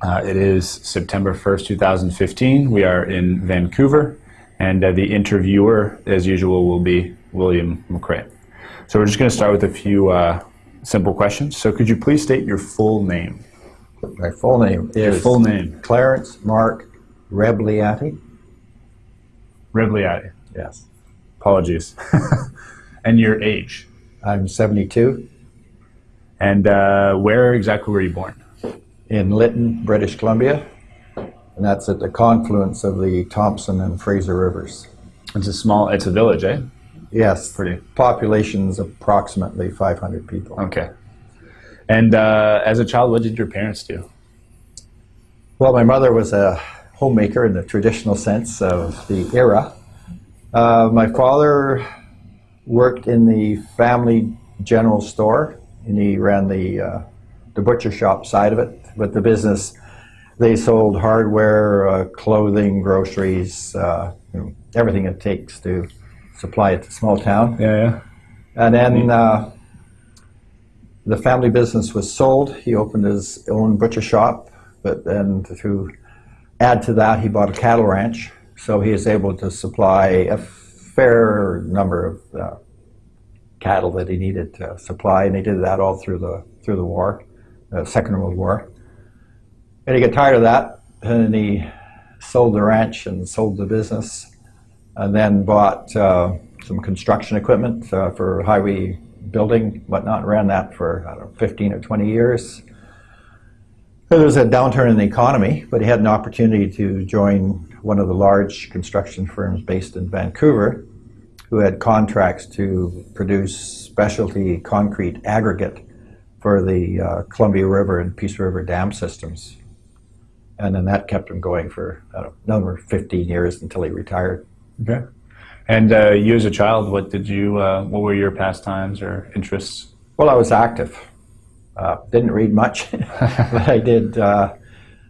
Uh, it is September 1st, 2015. We are in Vancouver, and uh, the interviewer, as usual, will be William McRae. So we're just going to start with a few uh, simple questions. So could you please state your full name? My full name Your is full name. Clarence Mark Rebagliati. Rebagliati. Yes. Apologies. and your age. I'm 72 And uh, where exactly were you born? In Lytton, British Columbia, and that's at the confluence of the Thompson and Fraser rivers. It's a small, it's a village, eh? Yes, Pretty. population's approximately 500 people. Okay. And uh, as a child, what did your parents do? Well, my mother was a homemaker in the traditional sense of the era. Uh, my father worked in the family general store, and he ran the uh, the butcher shop side of it. But the business, they sold hardware, uh, clothing, groceries, uh, you know, everything it takes to supply a small town. Yeah, yeah. And then uh, the family business was sold. He opened his own butcher shop, but then to add to that, he bought a cattle ranch. So he is able to supply a fair number of uh, cattle that he needed to supply, and he did that all through the through the war, uh, Second World War. And he got tired of that, and he sold the ranch and sold the business, and then bought uh, some construction equipment uh, for highway building, whatnot. Ran that for I don't know, 15 or 20 years. There was a downturn in the economy, but he had an opportunity to join one of the large construction firms based in Vancouver, who had contracts to produce specialty concrete aggregate for the uh, Columbia River and Peace River dam systems. And then that kept him going for know, another 15 years until he retired. Okay. And uh, you as a child, what did you, uh, what were your pastimes or interests? Well, I was active. Uh, didn't read much, but I did. Uh,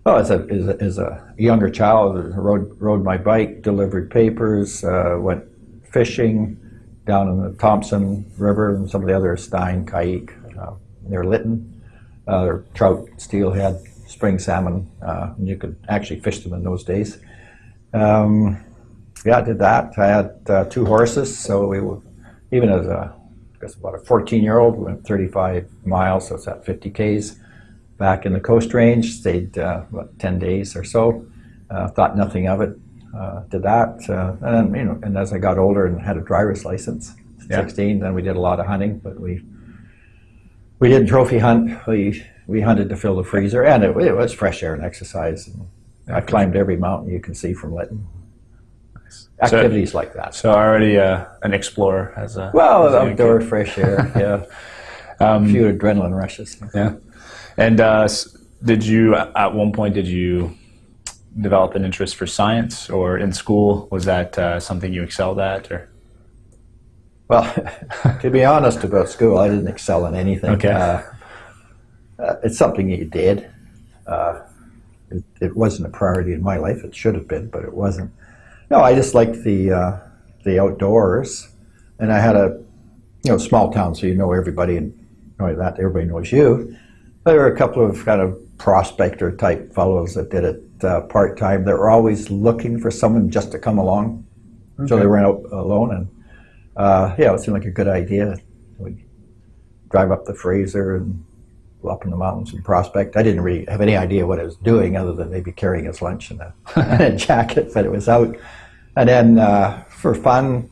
well, as a, as a as a younger child, I rode rode my bike, delivered papers, uh, went fishing down in the Thompson River and some of the other Stein, Kaik, uh, near Lytton. Uh, trout, steelhead, spring salmon. Uh, and you could actually fish them in those days. Um, yeah, I did that. I had uh, two horses, so we were, even as a I guess about a 14 year old, went 35 miles, so it's at 50 Ks back in the Coast Range, stayed uh, about 10 days or so, uh, thought nothing of it, uh, did that. Uh, and then, you know, and as I got older and had a driver's license, Yeah. 16, then we did a lot of hunting, but we we didn't trophy hunt. We we hunted to fill the freezer, and it, it was fresh air and exercise. And I climbed every mountain you can see from Lytton. So- Activities like that. So already uh, an explorer as a Well, as outdoor kid. fresh air, yeah. Um, a few adrenaline rushes. Yeah. And uh, did you, at one point, did you develop an interest for science or in school? Was that uh, something you excelled at? Or Well, to be honest about school, I didn't excel in anything. Okay. Uh, it's something you did. Uh, it, it wasn't a priority in my life. It should have been, but it wasn't. No, I just liked the uh, the outdoors, and I had a you know small town, so you know everybody, and only that everybody knows you. There were a couple of kind of prospector type fellows that did it uh, part time. They were always looking for someone just to come along, so they weren't out alone. And uh, yeah, it seemed like a good idea. We'd drive up the Fraser and up in the mountains and prospect. I didn't really have any idea what I was doing other than maybe carrying his lunch in a, in a jacket, but it was out. And then uh, for fun,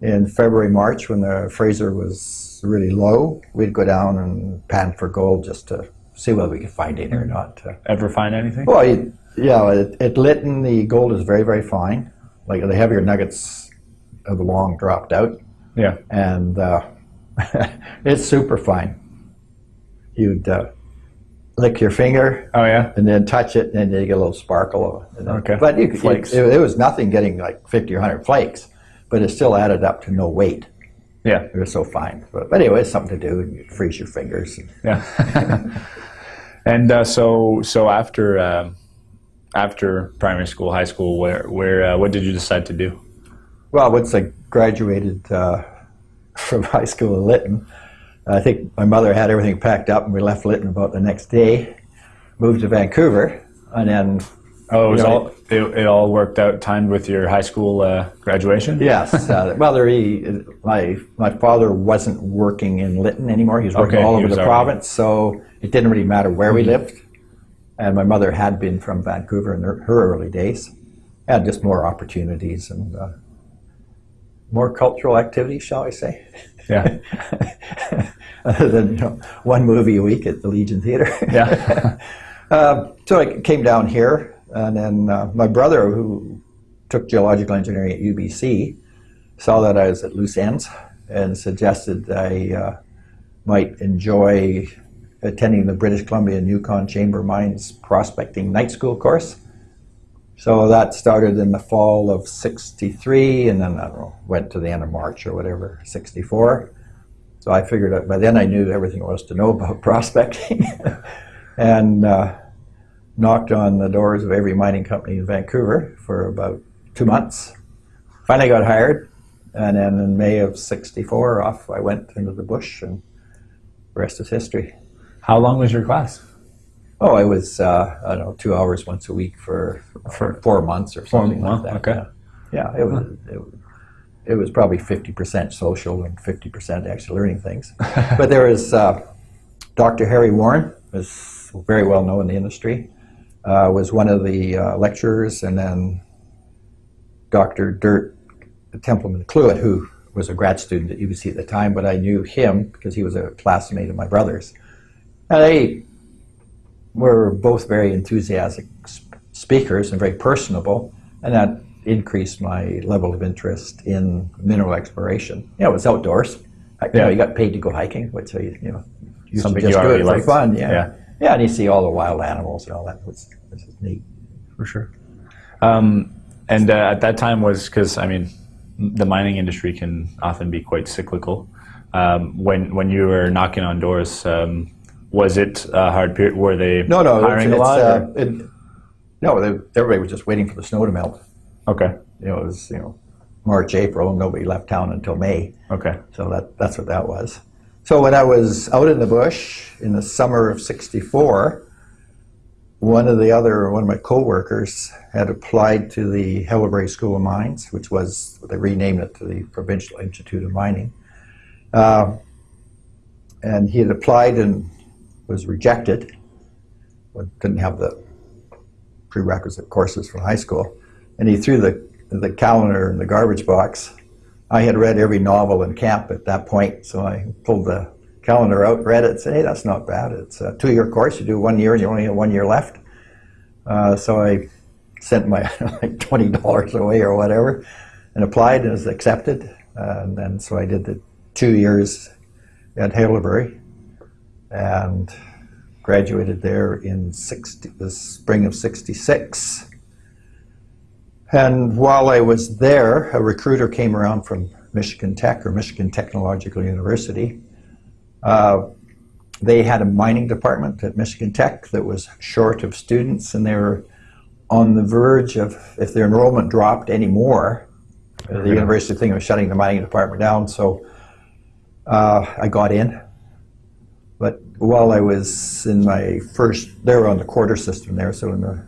in February, March, when the Fraser was really low, we'd go down and pan for gold just to see whether we could find any or not. Uh, ever find anything? well, you, yeah, at, at Lytton, the gold is very, very fine. Like the heavier nuggets have long dropped out, Yeah. and uh, it's super fine. You'd uh, lick your finger Oh yeah. and then touch it, and then you get a little sparkle. And then, Okay. But you, Flakes. It, it was nothing getting like 50 or 100 flakes, but it still added up to no weight. Yeah. It was so fine. But, but anyway, it's something to do, and you freeze your fingers. Yeah. and uh, so so after um, after primary school, high school, where where uh, what did you decide to do? Well, once I graduated uh, from high school in Lytton, I think my mother had everything packed up and we left Lytton about the next day. moved to Vancouver, and then Oh, it, was You know, all, it, it all worked out timed with your high school uh, graduation? yes, uh, well, there he, my my father wasn't working in Lytton anymore. He was working Okay, all over the already- province, so it didn't really matter where we lived. And my mother had been from Vancouver in her, her early days. Had just more opportunities and uh, more cultural activities, shall I say? Yeah. Other than you know, one movie a week at the Legion Theatre. Yeah. Uh, so I came down here, and then uh, my brother, who took geological engineering at UBC, saw that I was at loose ends and suggested I uh, might enjoy attending the British Columbia and Yukon Chamber Mines prospecting night school course. So that started in the fall of 63, and then I don't know, went to the end of March or whatever, 64. So I figured out by then I knew everything there was to know about prospecting. and uh, knocked on the doors of every mining company in Vancouver for about two months. Finally got hired, and then in May of '64, off I went into the bush, and the rest is history. How long was your class? Oh, it was uh, I don't know two hours once a week for for four months or something wow, like that. okay. Yeah, yeah it was. It, was it was probably 50% social and 50% actually learning things. but there was uh, Dr. Harry Warren, was very well known in the industry, uh, was one of the uh, lecturers, and then Dr. Dirk Templeman Kluit, who was a grad student at UBC at the time, but I knew him because he was a classmate of my brother's. And they were both very enthusiastic sp- speakers and very personable, and that increased my level of interest in mineral exploration. You know, it was outdoors. I- You know, Yeah. you got paid to go hiking, which I, you know, used Something just you do it for liked. fun. Yeah. Yeah. yeah, and you see all the wild animals and all that. Which, which is neat. For sure. Um, and uh, at that time was because I mean, the mining industry can often be quite cyclical. Um, when when you were knocking on doors, um, was it a hard period? Were they No, no, hiring it's, a lot? uh, it, no, they, everybody was just waiting for the snow to melt. okay, You know, it was you know March, April, and nobody left town until May. okay, So that, that's what that was. So when I was out in the bush in the summer of 64, one of the other, one of my coworkers had applied to the Haileybury School of Mines, which was, they renamed it to the Provincial Institute of Mining. Um, and he had applied and was rejected, didn't have the prerequisite courses from high school. And he threw the, the calendar in the garbage box. I had read every novel in camp at that point, so I pulled the calendar out, read it, and said, hey, that's not bad. It's a two-year course. You do one year, and you only have one year left. Uh, so I sent my like twenty dollars away or whatever, and applied and was accepted. Uh, and then so I did the two years at Haileybury, and graduated there in 60, the spring of '66. And while I was there, a recruiter came around from Michigan Tech or Michigan Technological University. Uh, they had a mining department at Michigan Tech that was short of students, and they were on the verge of, if their enrollment dropped any more, the university thing was shutting the mining department down. So uh, I got in. While I was in my first, they were on the quarter system there, so in the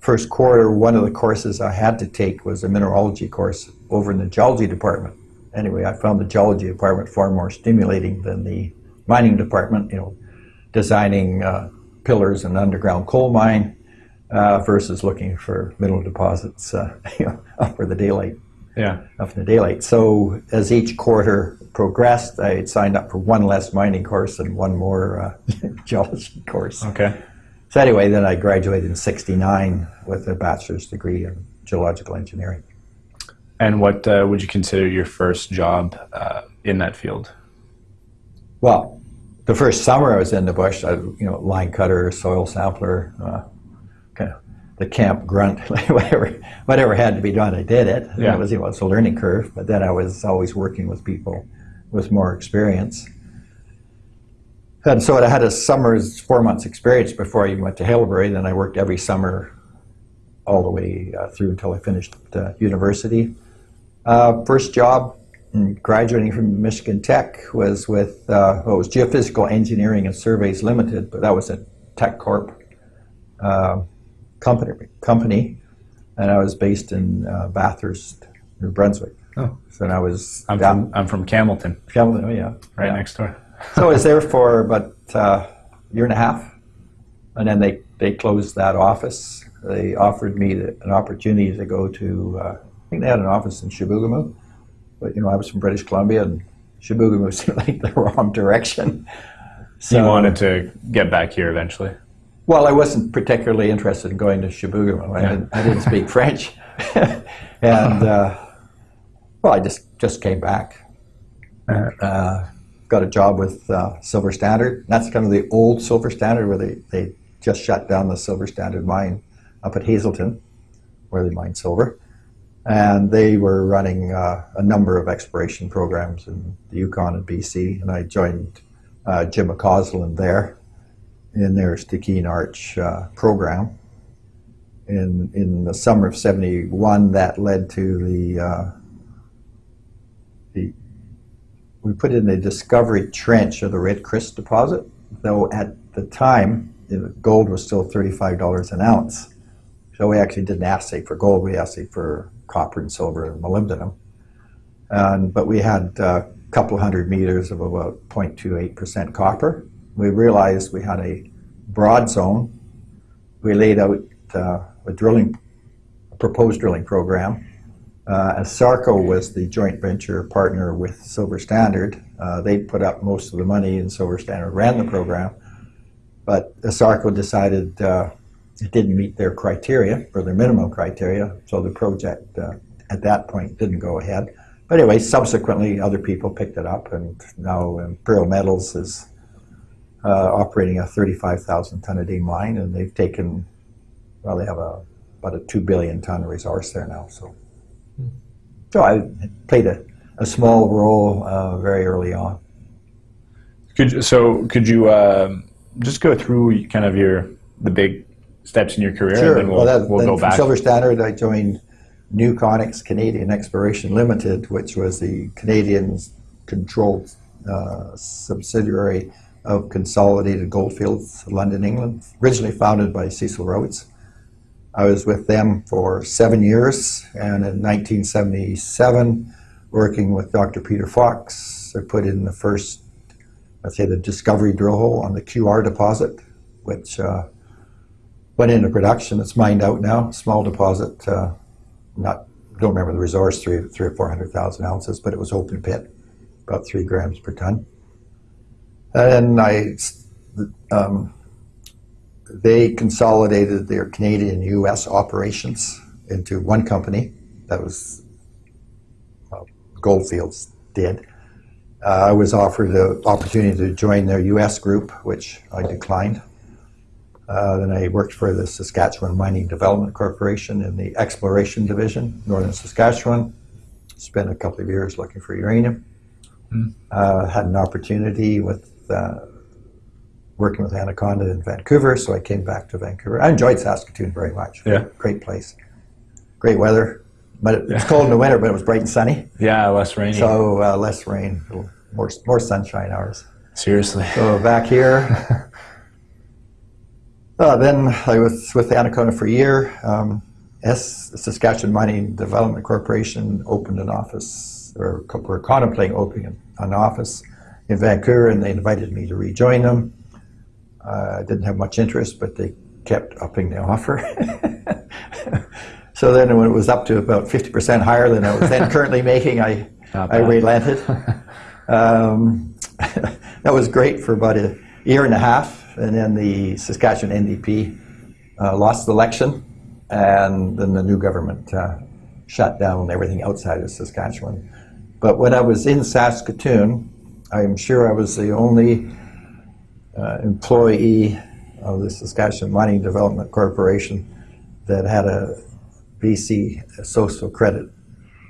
first quarter, one of the courses I had to take was a mineralogy course over in the geology department. Anyway, I found the geology department far more stimulating than the mining department, you know, designing uh, pillars in an underground coal mine uh, versus looking for mineral deposits uh, you know, up for the daylight yeah, up in the daylight. So as each quarter progressed, I had signed up for one less mining course and one more uh, geology course. okay, So anyway, then I graduated in '69 with a bachelor's degree in geological engineering. And what uh, would you consider your first job uh, in that field? Well, the first summer I was in the bush, I, you know, line cutter, soil sampler, uh, kind of the camp grunt, whatever, whatever had to be done, I did it. Yeah. It was, you know, it's a learning curve, but then I was always working with people with more experience. And so I had a summer's four months experience before I even went to Haileybury. Then I worked every summer all the way uh, through until I finished uh, university. Uh, first job graduating from Michigan Tech was with uh, well, it was Geophysical Engineering and Surveys Limited, but that was a Teck Corp. uh, company, company, and I was based in uh, Bathurst, New Brunswick. Oh. So I was I'm down, from I'm from Campbellton, Campbell- oh, yeah, right yeah. next door. so I was there for about uh, a year and a half, and then they, they closed that office. They offered me the, an opportunity to go to, uh, I think they had an office in Chibougamau, but you know I was from British Columbia, and Chibougamau seemed like the wrong direction. So you wanted to get back here eventually. Well, I wasn't particularly interested in going to Chibougamau. I, Yeah. didn't, I didn't speak French, and uh, well, I just just came back. Uh, got a job with uh, Silver Standard. That's kind of the old Silver Standard where they, they just shut down the Silver Standard mine up at Hazelton, where they mine silver. And they were running uh, a number of exploration programs in the Yukon and BC. And I joined uh, Jim McCausland there in their Stikine Arch uh, program. In, in the summer of 71, that led to the, uh, the we put in a discovery trench of the Red Chris deposit, though at the time gold was still $35 an ounce. So we actually didn't assay for gold, we assayed for copper and silver and molybdenum. But we had a couple hundred meters of about 0.28% copper. We realized we had a broad zone. We laid out uh, a drilling, a proposed drilling program uh, Asarco was the joint venture partner with Silver Standard. Uh, they put up most of the money, and Silver Standard ran the program. But Asarco decided uh, it didn't meet their criteria, or their minimum criteria, so the project uh, at that point didn't go ahead. But anyway, subsequently, other people picked it up, and now Imperial Metals is uh, operating a 35,000 ton a day mine, and they've taken, well, they have a, about a 2 billion ton resource there now. So. So I played a, a small role uh, very early on. Could you- so could you um, just go through kind of your the big steps in your career, and then we'll, well, that, we'll go from back. Silver Standard, I joined Newconex Canadian Exploration Limited, which was the Canadian controlled uh, subsidiary of Consolidated Goldfields, London, England, originally founded by Cecil Rhodes. I was with them for seven years, and in 1977, working with Dr. Peter Fox, I put in the first, let's say, the discovery drill hole on the QR deposit, which uh, went into production. It's mined out now, small deposit. Uh, not don't remember the resource, three, three or four hundred thousand ounces, but it was open pit, about three grams per ton. And I, um, they consolidated their Canadian U.S. operations into one company. That was well, Goldfields did. Uh, I was offered the opportunity to join their U.S. group, which I declined. Uh, then I worked for the Saskatchewan Mining Development Corporation in the exploration division, northern Saskatchewan. Spent a couple of years looking for uranium. Uh, had an opportunity with uh, working with Anaconda in Vancouver, so I came back to Vancouver. I enjoyed Saskatoon very much. Yeah. Great place. Great weather. But it was cold in the winter, but it was bright and sunny. yeah, less rainy. So uh, less rain, more, more sunshine hours. Seriously. So back here. Uh, then I was with Anaconda for a year. Um, S, Saskatchewan Mining Development Corporation opened an office, or co- were contemplating opening an office in Vancouver, and they invited me to rejoin them. Uh, I didn't have much interest, but they kept upping the offer. so then, when it was up to about 50% higher than I was then currently making, I, I relented. um, that was great for about a year and a half, and then the Saskatchewan NDP uh, lost the election, and then the new government uh, shut down everything outside of Saskatchewan. But when I was in Saskatoon, I'm sure I was the only uh, employee of the Saskatchewan Mining Development Corporation that had a BC Social Credit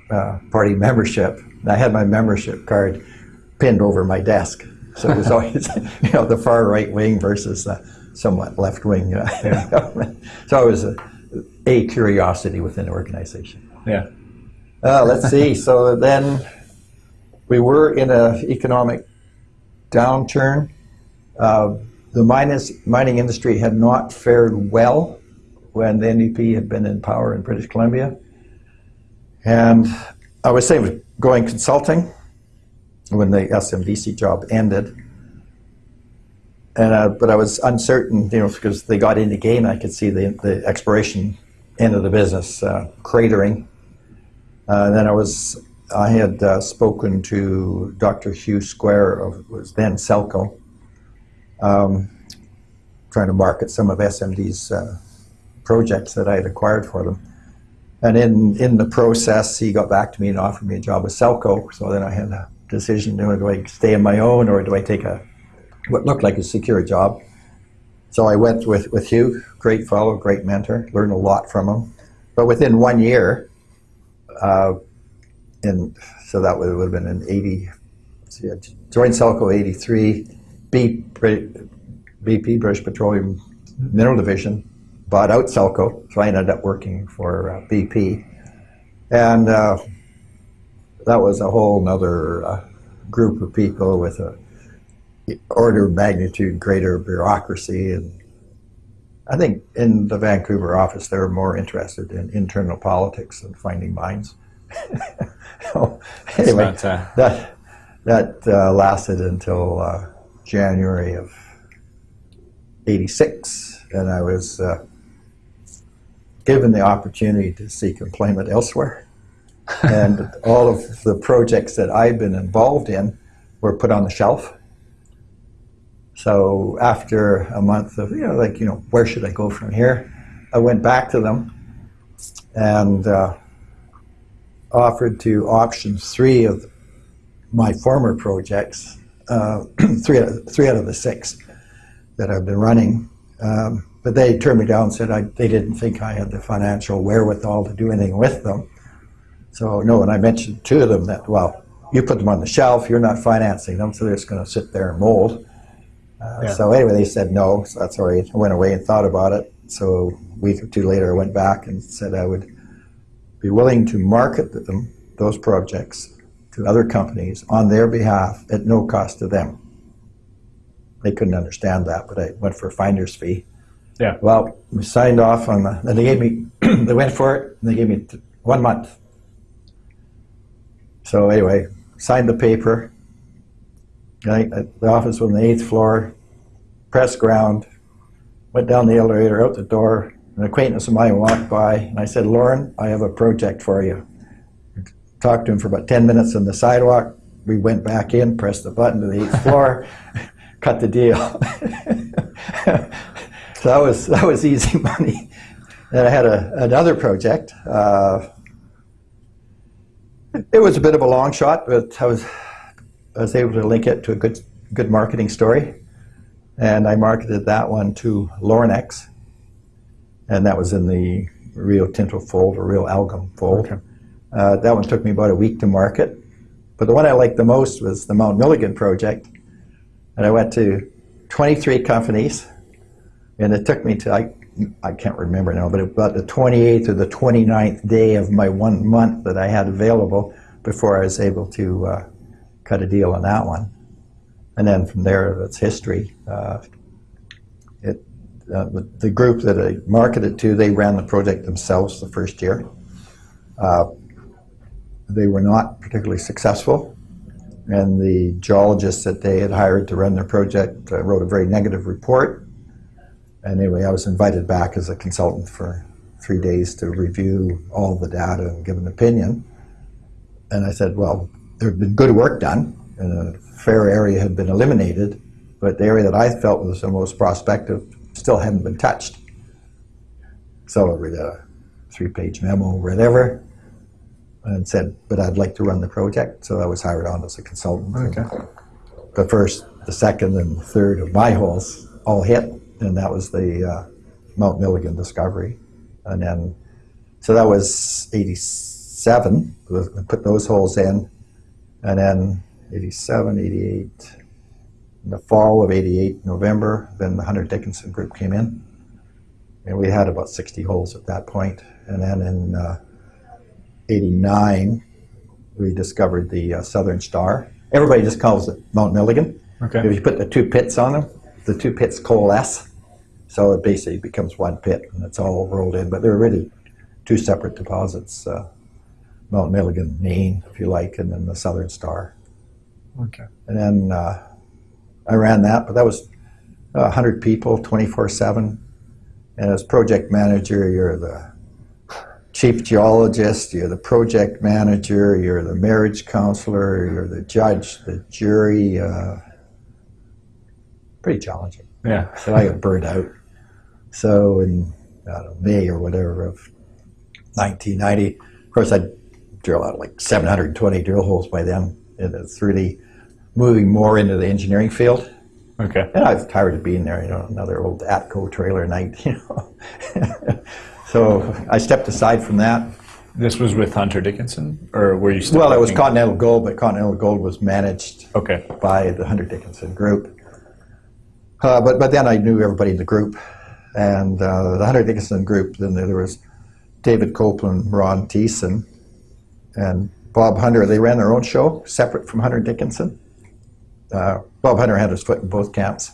uh, Party membership. And I had my membership card pinned over my desk, so it was always you know the far right wing versus the somewhat left wing uh, government. So it was a, a curiosity within the organization. Yeah. Uh, let's see. So then we were in an economic downturn. Uh, the minus, mining industry had not fared well when the NDP had been in power in British Columbia. And I was saying, going consulting when the SMDC job ended. And, uh, but I was uncertain, you know, because they got in game, I could see the, the exploration end of the business uh, cratering. Uh, then I was, I had uh, spoken to Dr. Hugh Square of was then Selco, um, trying to market some of SMD's uh, projects that I had acquired for them. And in, in the process, he got back to me and offered me a job with Selco. So then I had a decision, do I stay on my own or do I take a what looked like a secure job? So I went with, with Hugh, great fellow, great mentor, learned a lot from him. But within one year, uh, in, so that would, would have been in 80, see, I joined Selco 83, B, BP, British Petroleum Mineral Division, bought out Selco, so I ended up working for uh, BP. And uh, that was a whole other uh, group of people with a order of magnitude greater bureaucracy and I think in the Vancouver office they were more interested in internal politics than finding mines. so, anyway, uh, that that uh, lasted until uh, January of '86, and I was uh, given the opportunity to seek employment elsewhere. and all of the projects that I'd been involved in were put on the shelf. So after a month of, you know, like, you know, where should I go from here? I went back to them and uh, offered to option three of my former projects, uh, three, out of, three out of the six that I've been running. Um, but they turned me down and said I, they didn't think I had the financial wherewithal to do anything with them. So no, and I mentioned two of them that, well, you put them on the shelf, you're not financing them, so they're just going to sit there and mold. Uh, Yeah. So anyway, they said no, so that's all right. I went away and thought about it. So a week or two later, I went back and said I would be willing to market them, those projects, to other companies on their behalf at no cost to them. They couldn't understand that, but I went for a finder's fee. Yeah. Well, we signed off on the, and they gave me, they went for it, and they gave me one month. So anyway, signed the paper. I, the office was on the eighth floor, press ground, went down the elevator, out the door. An acquaintance of mine walked by, and I said, Lauren, I have a project for you. Talked to him for about 10 minutes on the sidewalk. We went back in, pressed the button to the eighth floor, cut the deal. so that was, that was easy money. Then I had a, another project. Uh, it was a bit of a long shot, but I was, I was able to link it to a good, good marketing story. And I marketed that one to Lornex. And that was in the Rio Tinto fold or Rio Algom fold. Okay. Uh, that one took me about a week to market. But the one I liked the most was the Mount Milligan project. And I went to 23 companies. And it took me to, I, I can't remember now, but about the 28th or the 29th day of my one month that I had available before I was able to uh, cut a deal on that one. And then from there, it's history. Uh, it, uh, the, group that I marketed to, they ran the project themselves the first year. They were not particularly successful, and the geologists that they had hired to run their project uh, wrote a very negative report. And anyway, I was invited back as a consultant for three days to review all the data and give an opinion. And I said, well, there had been good work done, and a fair area had been eliminated, but the area that I felt was the most prospective still hadn't been touched. So I read a three-page memo, whatever, and said, but I'd like to run the project. So I was hired on as a consultant. Okay. The first, the second, and the third of my holes all hit, and that was the uh, Mount Milligan discovery. And then, so that was 87, we put those holes in, and then 87, 88, in the fall of 88, November, then the Hunter Dickinson group came in. And we had about 60 holes at that point. And then in uh, 89, we discovered the uh, Southern Star. Everybody just calls it Mount Milligan. Okay. If you put the two pits on them, the two pits coalesce, so it basically becomes one pit, and it's all rolled in. But they're really two separate deposits. Uh, Mount Milligan, Main, if you like, and then the Southern Star. Okay. And then uh, I ran that, but that was uh, 100 people, 24 7. And as project manager, you're the chief geologist, you're the project manager, you're the marriage counselor, you're the judge, the jury. Uh, pretty challenging. Yeah. So I got burned out. So in I don't know, May or whatever of 1990, of course, I'd drill out like 720 drill holes by then. And it's really moving more into the engineering field. Okay. And I was tired of being there, you know, another old Atco trailer night, you know. So I stepped aside from that. This was with Hunter Dickinson, or were you still? Well, it was Continental Gold, but Continental Gold was managed Okay. by the Hunter Dickinson group. Uh, but but then I knew everybody in the group, and uh, the Hunter Dickinson group. Then there was David Copeland, Ron Thiessen, and Bob Hunter. They ran their own show, separate from Hunter Dickinson. Uh, Bob Hunter had his foot in both camps.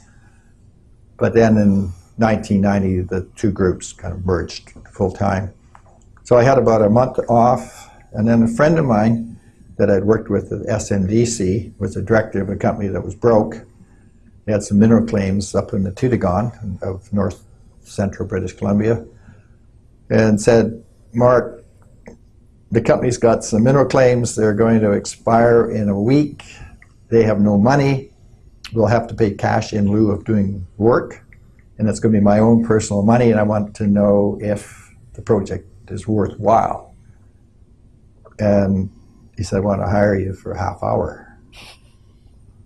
But then in 1990, the two groups kind of merged full time. So I had about a month off, and then a friend of mine that I'd worked with at SMDC was the director of a company that was broke. They had some mineral claims up in the Toodoggone of north central British Columbia, and said, Mark, the company's got some mineral claims. They're going to expire in a week. They have no money. We'll have to pay cash in lieu of doing work, and it's going to be my own personal money. And I want to know if the project is worthwhile. And he said, I want to hire you for a half hour.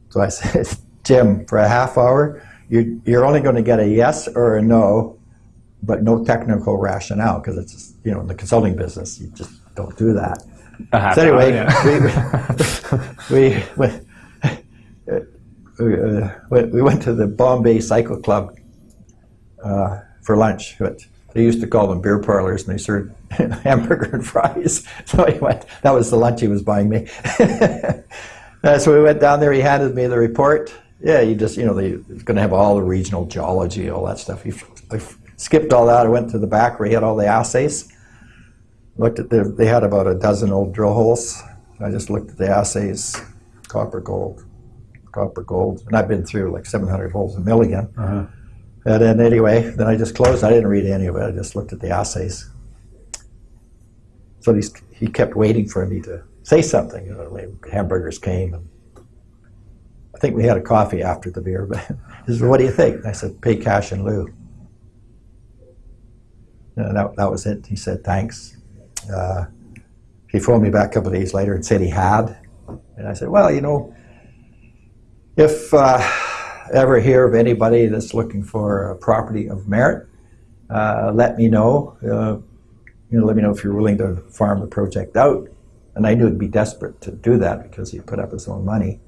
So I said, Jim, for a half hour, you're, you're only going to get a yes or a no, but no technical rationale because it's, just, you know, in the consulting business, you just don't do that. So anyway, hour, yeah. we, we, we, uh, we, we went to the Bombay Cycle Club uh, for lunch. But they used to call them beer parlors, and they served hamburger and fries. So he went, that was the lunch he was buying me. Uh, so we went down there. He handed me the report. Yeah, you just, you know, they going to have all the regional geology, all that stuff. He, I skipped all that. I went to the back where he had all the assays. Looked at the, they had about a dozen old drill holes. I just looked at the assays, copper, gold, copper, gold, and I've been through like 700 holes a million. Uh-huh. And then anyway, then I just closed. I didn't read any of it. I just looked at the assays. So he's, he kept waiting for me to say something. You know, hamburgers came, and I think we had a coffee after the beer. But he said, "What do you think?" And I said, "Pay cash in lieu." And that, that was it. He said, "Thanks." Uh, he phoned me back a couple of days later and said he had. And I said, "Well, you know, if uh, ever hear of anybody that's looking for a property of merit, uh, let me know. Uh, you know, let me know if you're willing to farm the project out. And I knew he'd be desperate to do that because he put up his own money.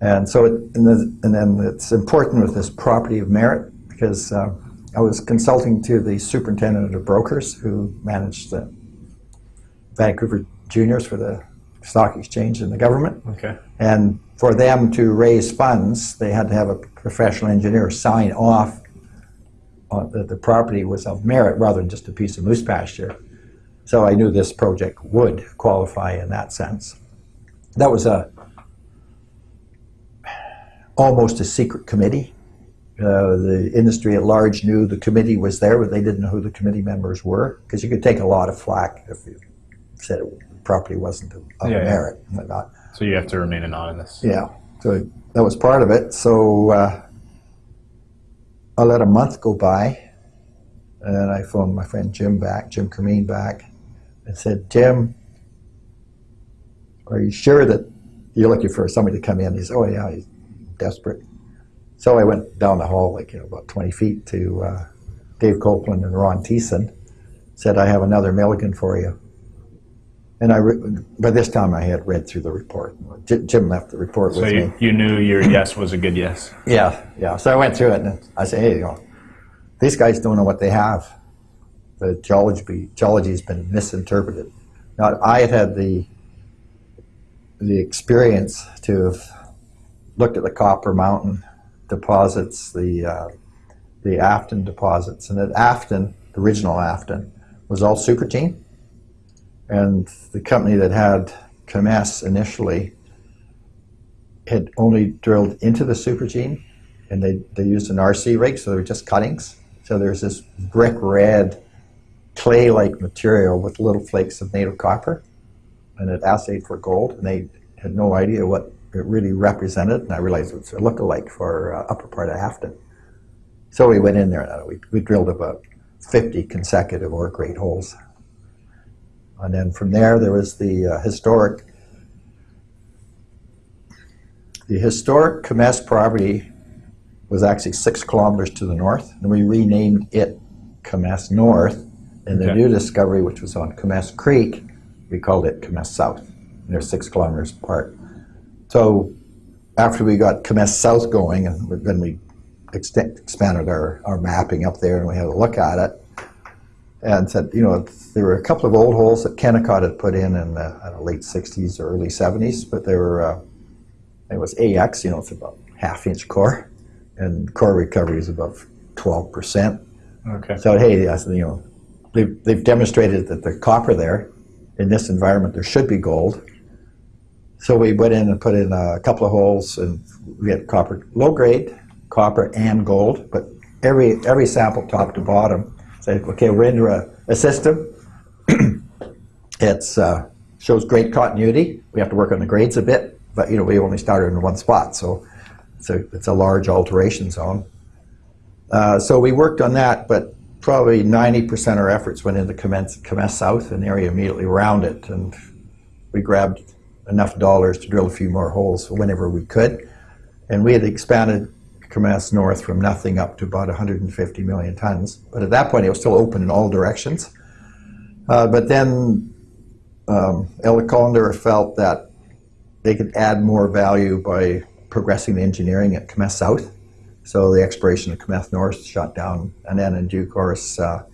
And so, it, and, the, and then it's important with this property of merit because uh, I was consulting to the superintendent of brokers who managed the Vancouver Juniors for the stock exchange and the government. Okay. And for them to raise funds, they had to have a professional engineer sign off on that the property was of merit rather than just a piece of moose pasture. So I knew this project would qualify in that sense. That was a almost a secret committee. Uh, the industry at large knew the committee was there, but they didn't know who the committee members were because you could take a lot of flack if you said it, the property wasn't of, Yeah, yeah. merit and whatnot. So you have to remain anonymous. Yeah, so that was part of it. So uh, I let a month go by, and I phoned my friend Jim back, Jim Kermeen back, and said, Jim, are you sure that you're looking for somebody to come in? He said, Oh yeah, he's desperate. So I went down the hall, like you know, about 20 feet to uh, Dave Copeland and Ron Thiessen. Said, I have another Milligan for you. And I, re- by this time, I had read through the report. J- Jim left the report So with you, me. you knew your yes was a good yes. Yeah, yeah. So I went through it, and I said, "Hey, you know, these guys don't know what they have. The geology geology has been misinterpreted." Now, I had had the the experience to have looked at the Copper Mountain deposits, the uh, the Afton deposits, and at Afton, the original Afton, was all supergene, and the company that had Kemess initially had only drilled into the supergene, and they, they used an RC rig, so they were just cuttings. So there's this brick red clay-like material with little flakes of native copper, and it assayed for gold, and they had no idea what it really represented, and I realized it was a look-alike for uh, upper part of Afton. So we went in there, and we, we drilled about 50 consecutive ore grade holes. And then from there, there was the uh, historic the historic Kemess property was actually six kilometers to the north, and we renamed it Kemess North. And the Okay. new discovery, which was on Kemess Creek, we called it Kemess South. And they're six kilometers apart. So after we got Kemess South going, and then we expanded our, our mapping up there, and we had a look at it, and said, you know, there were a couple of old holes that Kennecott had put in in the know, late 60s or early 70s, but they were, uh, it was AX, you know, it's about half inch core, and core recovery is about 12%. Okay. So, hey, you know, they've, they've demonstrated that the copper there, in this environment, there should be gold. So we went in and put in a couple of holes, and we had copper, low grade, copper and gold, but every every sample, top to bottom, said, okay, we're into a, a system. it uh, shows great continuity. We have to work on the grades a bit, but you know, we only started in one spot, so it's a, it's a large alteration zone. Uh, so we worked on that, but probably 90% of our efforts went into Kemess, Kemess South the area immediately around it. And we grabbed enough dollars to drill a few more holes whenever we could. And we had expanded Kemess North from nothing up to about 150 million tons. But at that point, it was still open in all directions. Uh, but then um, El Condor felt that they could add more value by progressing the engineering at Kemess South. So the exploration of Kemess North shut down, and then in due course, uh,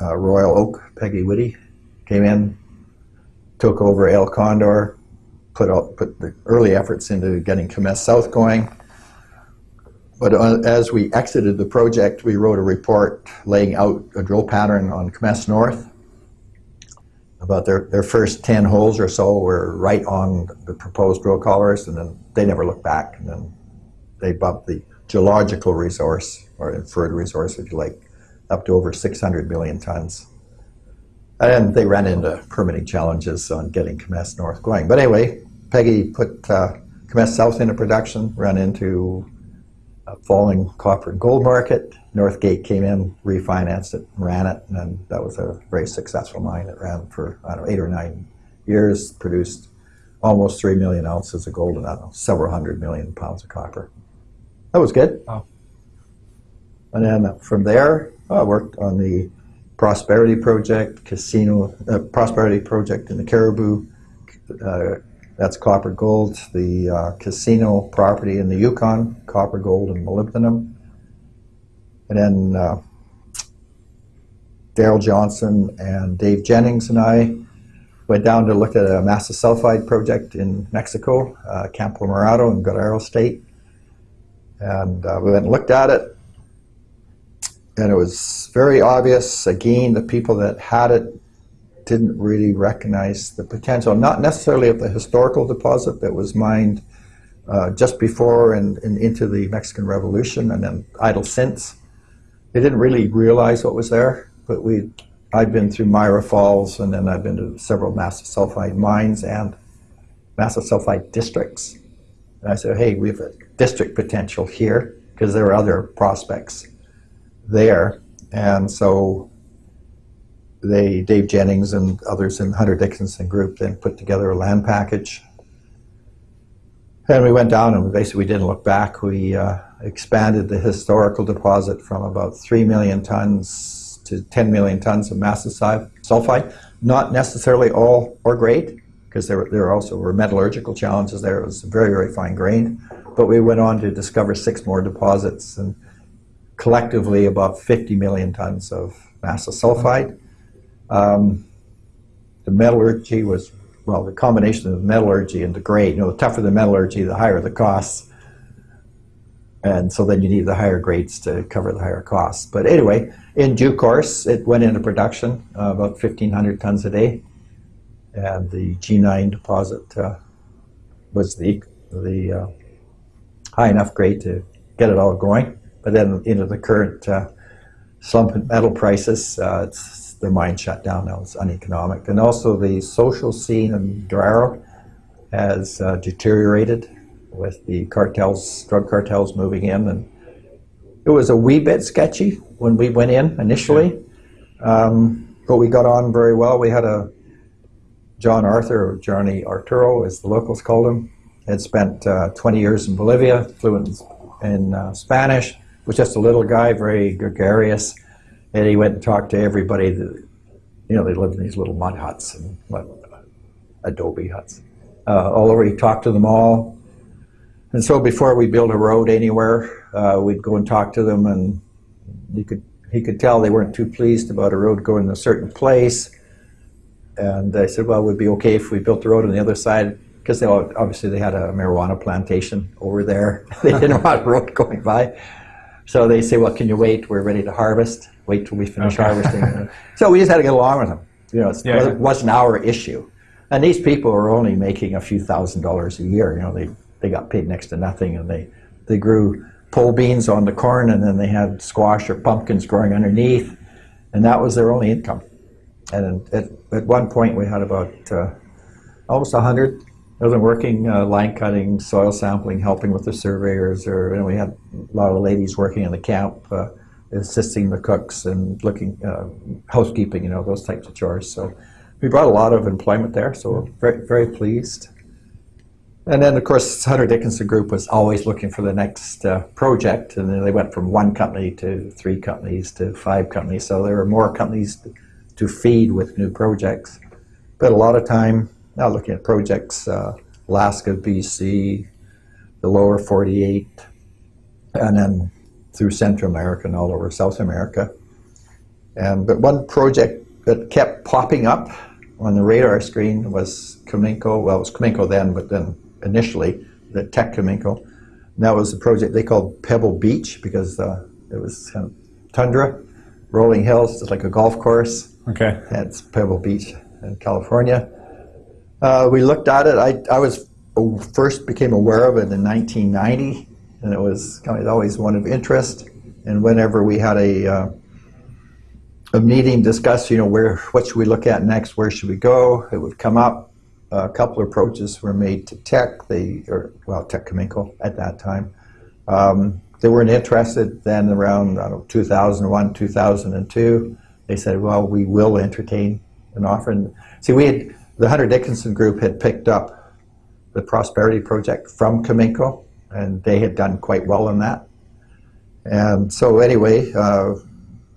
uh, Royal Oak, Peggy Witte, came in, took over El Condor, put out, put the early efforts into getting Kemess South going. But uh, as we exited the project, we wrote a report laying out a drill pattern on Kemess North. About their, their first 10 holes or so were right on the proposed drill collars, and then they never looked back. And then they bumped the geological resource, or inferred resource, if you like, up to over 600 million tons. And they ran into permitting challenges on getting Kemess North going. But anyway, Peggy put uh, Kemess South into production, ran into falling copper and gold market. Northgate came in, refinanced it, ran it, and that was a very successful mine. It ran for, I don't know, eight or nine years, produced almost 3 million ounces of gold and, I don't know, several hundred million pounds of copper. That was good. Wow. And then from there, I worked on the Prosperity Project, Casino, uh, Prosperity Project in the Cariboo. Uh, that's copper gold. The uh, casino property in the Yukon, copper, gold, and molybdenum. And then uh, Daryl Johnson and Dave Jennings and I went down to look at a massive sulfide project in Mexico, uh, Campo Morado in Guerrero State. And uh, we went and looked at it, and it was very obvious, again, the people that had it didn't really recognize the potential, not necessarily of the historical deposit that was mined uh, just before and, and into the Mexican Revolution and then idle since. They didn't really realize what was there, but we, I'd been through Myra Falls and then I've been to several massive sulfide mines and massive sulfide districts. And I said, hey, we have a district potential here because there are other prospects there. And so they, Dave Jennings and others in Hunter Dickinson group then put together a land package. And we went down and basically we didn't look back. We uh, expanded the historical deposit from about 3 million tons to 10 million tons of massive sulfide. Not necessarily all ore grade, because there, were- there also were metallurgical challenges there. It was very, very fine grained. But we went on to discover six more deposits and collectively about 50 million tons of massive sulfide. Um, the metallurgy was, well, the combination of metallurgy and the grade. You know, the tougher the metallurgy, the higher the costs. And so then you need the higher grades to cover the higher costs. But anyway, in due course, it went into production, uh, about 1,500 tons a day. And the G9 deposit uh, was the, the uh, high enough grade to get it all going. But then into the current uh, slump in metal prices, uh, it's, the mine shut down now. It's uneconomic. And also the social scene in Dorado has uh, deteriorated with the cartels, drug cartels moving in. And it was a wee bit sketchy when we went in initially, um, but we got on very well. We had a John Arthur, or Johnny Arturo, as the locals called him, had spent uh, 20 years in Bolivia, fluent in uh, Spanish, was just a little guy, very gregarious, and he went and talked to everybody. That, you know, they lived in these little mud huts and what, adobe huts. Uh, all over, he talked to them all. And so before we built a road anywhere, uh, we'd go and talk to them, and you could he could tell they weren't too pleased about a road going to a certain place. And I said, well, it would be okay if we built the road on the other side, because they all, obviously they had a marijuana plantation over there. they didn't want a road going by. So they say, well, can you wait? We're ready to harvest. Wait till we finish Okay. harvesting. so we just had to get along with them. You know, it's- Yeah. it wasn't our issue. And these people were only making a few thousand dollars a year. You know, they, they got paid next to nothing, and they, they grew pole beans on the corn, and then they had squash or pumpkins growing underneath, and that was their only income. And at, at one point, we had about uh, almost a hundred of them working, uh, line cutting, soil sampling, helping with the surveyors, or and we had a lot of ladies working in the camp, uh, assisting the cooks and looking uh, housekeeping, you know, those types of chores. So we brought a lot of employment there. So very very pleased. And then, of course, Hunter Dickinson Group was always looking for the next uh, project, and then they went from one company to three companies to five companies. So there were more companies to, to feed with new projects. But a lot of time now looking at projects, uh, Alaska, BC, the lower 48, and then through Central America and all over South America. And but one project that kept popping up on the radar screen was Cominco. Well, it was Cominco then, but then initially the Teck Cominco. And that was a project they called Pebble Beach because uh, it was kind of tundra, rolling hills, just like a golf course. Okay. That's Pebble Beach in California. Uh, we looked at it. I, I was uh, first became aware of it in 1990, and it was kind of always one of interest. And whenever we had a uh, a meeting, discuss, you know, where what should we look at next? Where should we go? It would come up. a couple of approaches were made to Teck, they or well, Teck Cominco at that time. Um, they weren't interested then around know, 2001, 2002. They said, well, we will entertain an offer. And see, we had the Hunter Dickinson group had picked up the Prosperity Project from Cominco, and they had done quite well in that. And so, anyway, uh,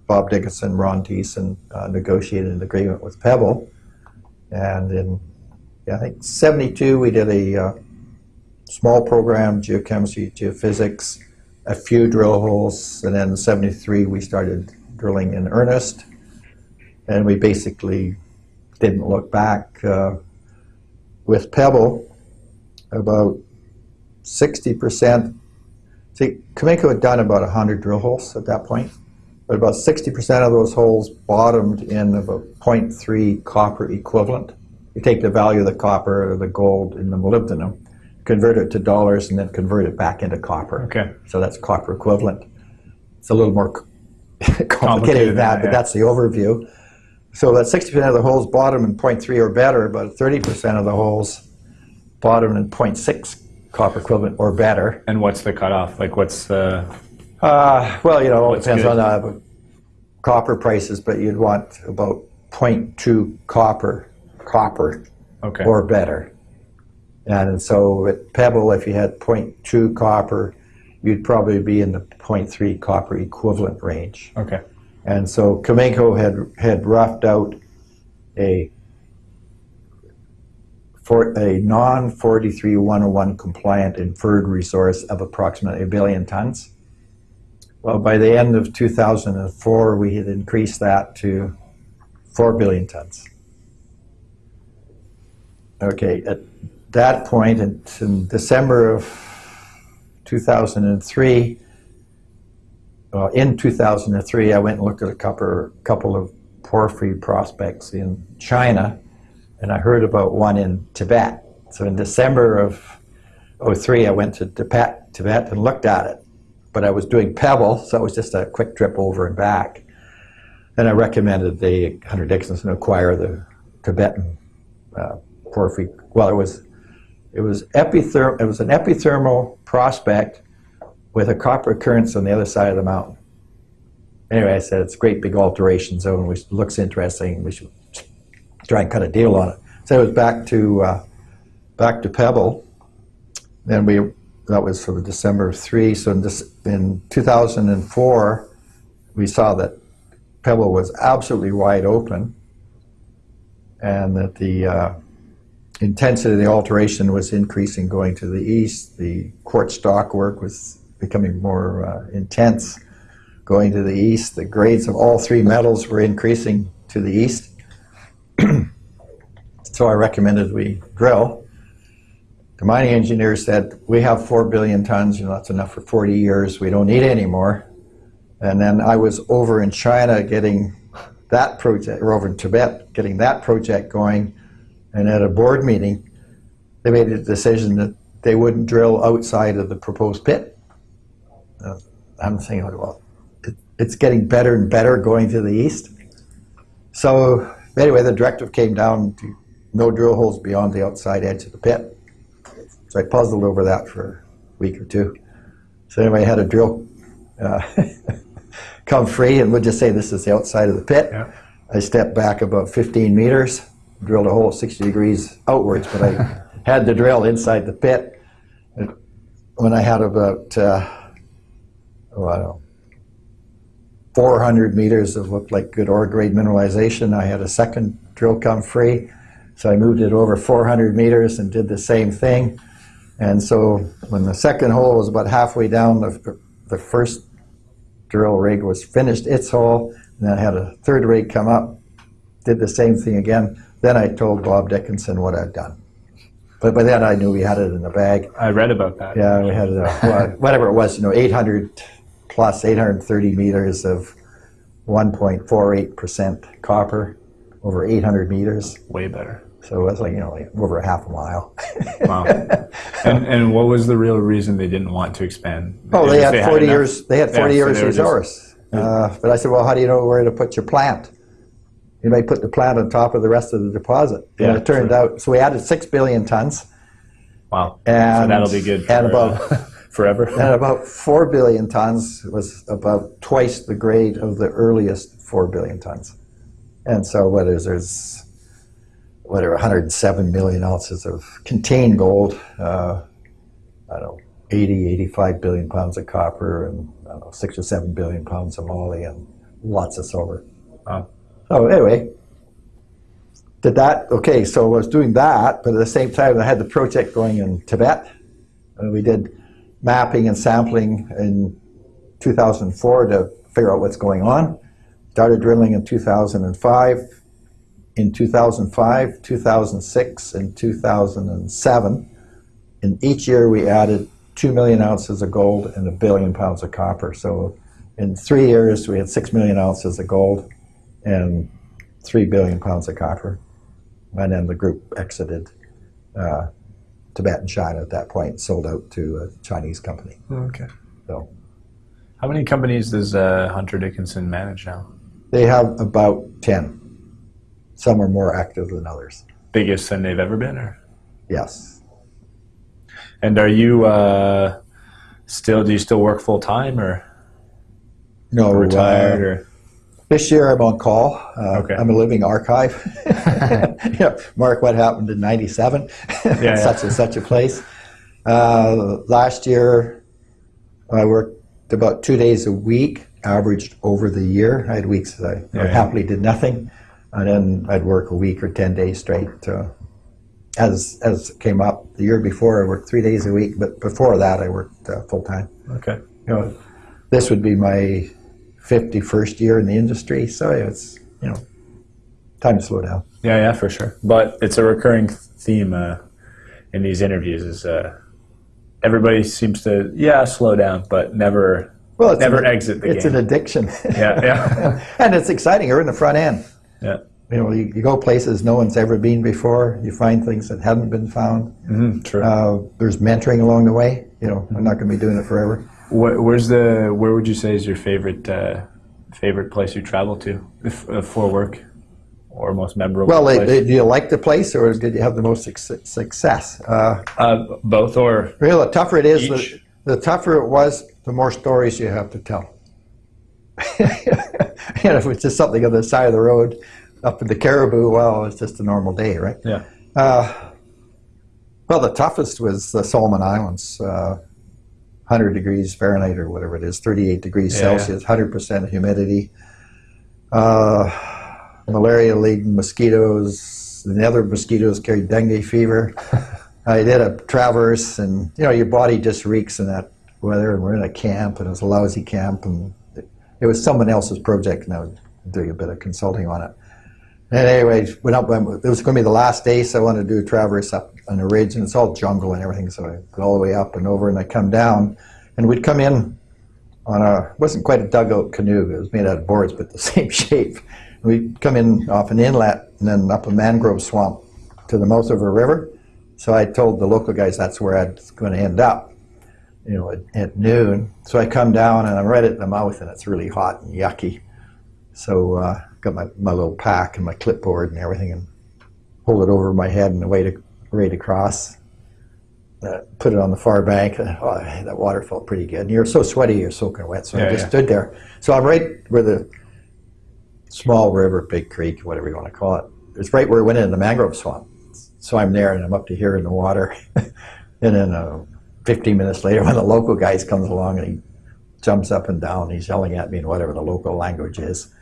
Bob Dickinson, Ron Thiessen uh, negotiated an agreement with Pebble, and in yeah, I think '72 we did a uh, small program, geochemistry, geophysics, a few drill holes, and then in '73 we started drilling in earnest, and we basically didn't look back. Uh, with Pebble, about 60%, see, Cominco had done about 100 drill holes at that point, but about 60% of those holes bottomed in about 0.3 copper equivalent. You take the value of the copper or the gold in the molybdenum, convert it to dollars, and then convert it back into copper. Okay. So that's copper equivalent. It's a little more complicated, Complicated than that, but yeah. that's the overview. So that 60% of the holes bottom in 0.3 or better, but 30% of the holes bottom in 0.6 copper equivalent or better. And what's the cutoff? Like, what's the? Uh, well, you know, it depends good? on uh, copper prices, but you'd want about 0.2 copper, copper Okay. or better. And so at Pebble, if you had 0.2 copper, you'd probably be in the 0.3 copper equivalent range. okay. And so Cominco had had roughed out a for a non 43101 compliant inferred resource of approximately a billion tons. Well, by the end of 2004, we had increased that to 4 billion tons. Okay, at that point, in, in December of 2003, uh, in 2003, I went and looked at a couple, couple of porphyry prospects in China, and I heard about one in Tibet. So in December of 03, I went to Tibet, and looked at it. But I was doing Pebble, so it was just a quick trip over and back. And I recommended the Hunter Dickinson acquire the Tibetan uh, porphyry. Well, it was it was epitherm. It was an epithermal prospect with a copper occurrence on the other side of the mountain. Anyway, I said it's a great big alteration zone, which looks interesting. We should try and cut a deal on it. So it was back to uh, back to Pebble. Then we that was for the December of three. So in, this, in 2004, we saw that Pebble was absolutely wide open, and that the uh, intensity of the alteration was increasing going to the east. The quartz stockwork was becoming more uh, intense going to the east. The grades of all three metals were increasing to the east. So I recommended we drill. The mining engineer said, we have four billion tons, you know, that's enough for 40 years, we don't need any more. And then I was over in China getting that project, or over in Tibet, getting that project going. And at a board meeting, they made a decision that they wouldn't drill outside of the proposed pit. Uh, I'm thinking, well, it, it's getting better and better going to the east. So anyway, the directive came down to no drill holes beyond the outside edge of the pit. So I puzzled over that for a week or two. So anyway, I had a drill uh, come free, and we'll just say this is the outside of the pit. Yeah. I stepped back about 15 meters, drilled a hole 60 degrees outwards, but I had the drill inside the pit. And when I had about, uh, oh, I don't know, 400 meters of looked like good ore grade mineralization, I had a second drill come free. So I moved it over 400 meters and did the same thing. And so when the second hole was about halfway down, the, the first drill rig was finished its hole, and then I had a third rig come up, did the same thing again. Then I told Bob Dickinson what I'd done. But by then I knew we had it in the bag. I read about that. Yeah, we had uh, whatever it was, you know, 800 plus 830 meters of 1.48% copper over 800 meters. Way better. So it was like, you know, like over a half a mile. Wow. and, and what was the real reason they didn't want to expand? Oh, they had 40 enough? years. They had 40 so years they were just- resource. Uh, but I said, well, how do you know where to put your plant? You may put the plant on top of the rest of the deposit. And Yeah, it turned true. out, so we added six billion tons, Wow. and so that'll be good for, and about uh, forever. and about four billion tons was about twice the grade of the earliest four billion tons. And so what is there's whatever 107 million ounces of contained gold. Uh, I don't know 80, 85 billion pounds of copper, and I don't know six or seven billion pounds of moly, and lots of silver. Wow. So anyway, did that. Okay, so I was doing that, but at the same time, I had the project going in Tibet. And we did mapping and sampling in 2004 to figure out what's going on. Started drilling in 2005. In 2005, 2006, and 2007, in each year we added 2 million ounces of gold and a billion pounds of copper. So in three years, we had 6 million ounces of gold and 3 billion pounds of copper. And then the group exited uh, Tibet and China at that point, sold out to a Chinese company. Okay. So How many companies does uh, Hunter Dickinson manage now? they have about 10. Some are more active than others. Biggest than they've ever been, or? Yes. And are you uh, still? Do you still work full time, or No, retired, uh, or This year I'm on call. Uh, Okay. I'm a living archive. yeah, Mark, what happened in '97? yeah. such and such a place. Uh, last year, I worked about two days a week, averaged over the year. I had weeks that I, Yeah, yeah. happily did nothing, and then I'd work a week or ten days straight. Uh, as as came up, the year before I worked three days a week, but before that I worked uh, full time. okay? You know, this would be my 51st year in the industry, so it's you know time to slow down. Yeah, yeah, for sure. But it's a recurring theme uh, in these interviews. Is uh, everybody seems to yeah slow down, but never Well, it's never an, exit the It's game. an addiction. Yeah, yeah. and it's exciting. You're in the front end. Yeah. You know, you, you go places no one's ever been before. You find things that haven't been found. Mhm, true. Uh, there's mentoring along the way. You know, I'm not going to be doing it forever. Where, where's the? Where would you say is your favorite uh, favorite place you travel to if, uh, for work, or most memorable? Well, place? they, do you like the place, or did you have the most suc- success? Uh, uh, both or Really, the tougher it is, the, the tougher it was, the more stories you have to tell. you know, if it's just something on the side of the road up in the Cariboo, well, it's just a normal day, right? yeah. Uh, well, the toughest was the Solomon Islands, uh, 100 degrees Fahrenheit or whatever it is, 38 degrees Yeah. Celsius, 100% humidity. Uh, malaria-laden mosquitoes. The other mosquitoes carried dengue fever. I did a traverse, and you know your body just reeks in that weather. And we're in a camp, and it was a lousy camp, and it, was someone else's project, and I was doing a bit of consulting on it. And anyway, went up. It was going to be the last day, so I wanted to do a traverse up on a ridge, and it's all jungle and everything. So I go all the way up and over, and I come down, and we'd come in on a wasn't quite a dugout canoe. It was made out of boards, but the same shape. We'd come in off an inlet and then up a mangrove swamp to the mouth of a river. So I told the local guys that's where I was going to end up, you know, at, at noon. So I come down and I'm right at the mouth, and it's really hot and yucky. So I uh, got my, my little pack and my clipboard and everything, and hold it over my head and wait to ready to cross. Uh, put it on the far bank. Oh, that water felt pretty good. And you're so sweaty, you're soaking wet. So I just yeah. stood there. So I'm right where the small river, big creek, whatever you want to call it. It's right where it went into the mangrove swamp. So I'm there and I'm up to here in the water. and then uh, 15 minutes later, one of the local guys comes along and he jumps up and down. He's yelling at me in whatever the local language is.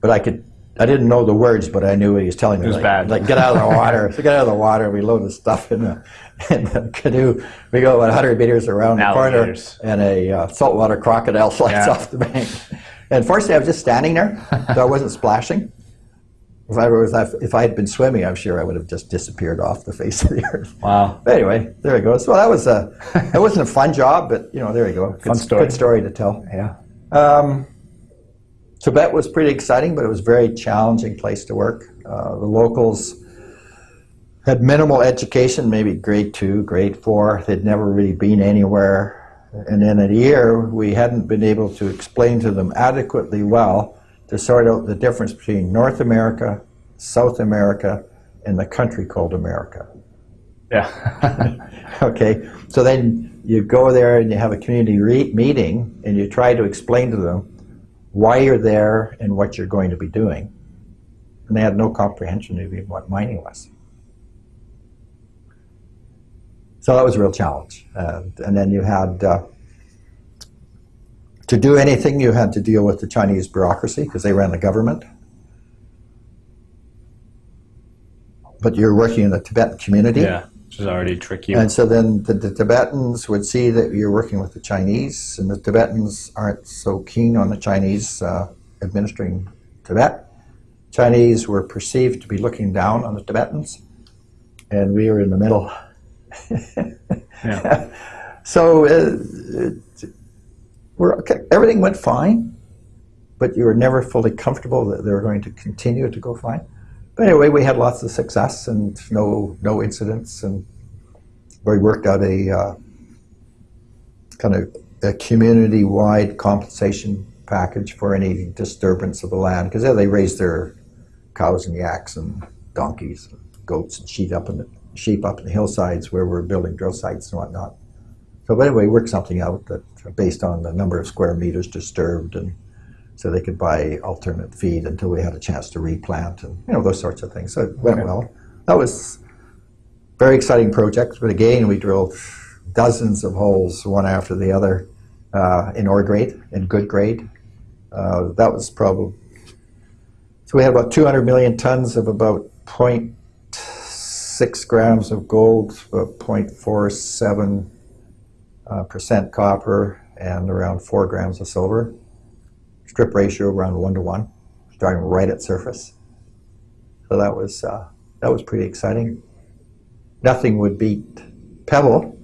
But I could, I didn't know the words, but I knew what he was telling me. It was like, bad. like, get out of the water. so get out of the water. We load the stuff in the, in the canoe. We go about 100 meters around the corner, and a uh, saltwater crocodile slides Yeah. off the bank. And fortunately, I was just standing there, so I wasn't splashing. If I, if I had been swimming, I'm sure I would have just disappeared off the face of the earth. Wow. But anyway, there it goes. Well, that was a, it wasn't a fun job, but you know, there you go. Good, Fun story. Good story to tell. Yeah. Um, Tibet was pretty exciting, but it was a very challenging place to work. Uh, the locals had minimal education, maybe grade two, grade four. They'd never really been anywhere. And in a year, we hadn't been able to explain to them adequately well to sort out the difference between North America, South America, and the country called America. Yeah. Okay, so then you go there and you have a community re- meeting and you try to explain to them why you're there and what you're going to be doing. And they had no comprehension of even what mining was. So that was a real challenge. And, and then you had, uh, to do anything, you had to deal with the Chinese bureaucracy because they ran the government. But you're working in the Tibetan community. yeah. Which is already tricky. And so then the, the Tibetans would see that you're working with the Chinese, and the Tibetans aren't so keen on the Chinese uh, administering Tibet. Chinese were perceived to be looking down on the Tibetans, and we were in the middle. Yeah. so uh, we're, okay, everything went fine, but you were never fully comfortable that they were going to continue to go fine. But anyway, we had lots of success and no no incidents, and we worked out a uh, kind of a community-wide compensation package for any disturbance of the land because they raised their cows and yaks and donkeys, and goats and sheep up in the sheep up in the hillsides where we're building drill sites and whatnot. So, but anyway, worked something out that based on the number of square meters disturbed and so they could buy alternate feed until we had a chance to replant and you know those sorts of things. So it went Okay. well. That was very exciting project. But again, we drilled dozens of holes, one after the other, uh, in ore grade, in good grade. Uh, that was probably so we had about 200 million tons of about 0.6 grams of gold, about 0.47 uh, percent copper, and around four grams of silver strip ratio around one to one, starting right at surface. So that was uh, that was pretty exciting. Nothing would beat Pebble,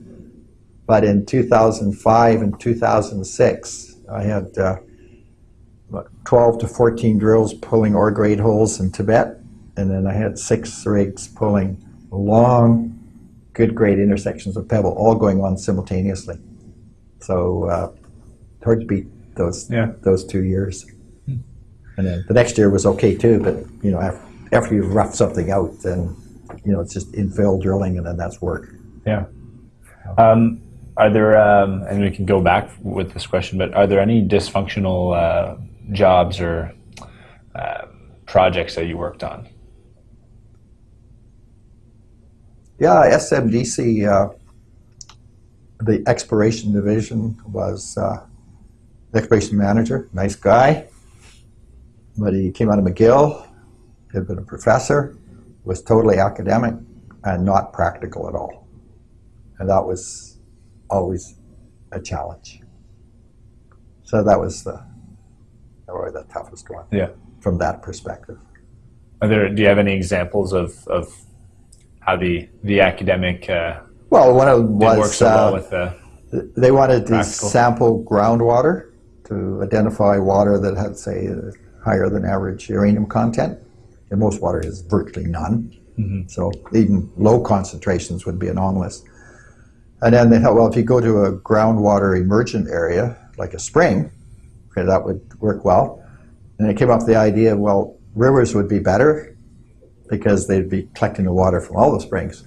but in 2005 and 2006, I had uh, 12 to 14 drills pulling ore grade holes in Tibet, and then I had six rigs pulling long, good grade intersections of pebble, all going on simultaneously. So uh, hard to beat those Yeah. those two years. And then the next year was okay too, but you know after, after you rough something out, then you know it's just infill drilling, and then that's work. Yeah. Um, are there, um, and we can go back with this question, but are there any dysfunctional uh, jobs or uh, projects that you worked on? Yeah, SMDC, uh, the exploration division was uh, the exploration manager, nice guy, but he came out of McGill, had been a professor, was totally academic and not practical at all. And that was always a challenge. So that was the, probably the toughest one Yeah. from that perspective. Are there, do you have any examples of, of how the, the academic uh, Well, one of was so uh, well with the, They wanted to Practical. sample groundwater to identify water that had, say, higher than average uranium content. And most water is virtually none. So even low concentrations would be anomalous. And then they thought, well, if you go to a groundwater emergent area, like a spring, okay, that would work well. And they came up with the idea, well, rivers would be better because they'd be collecting the water from all the springs.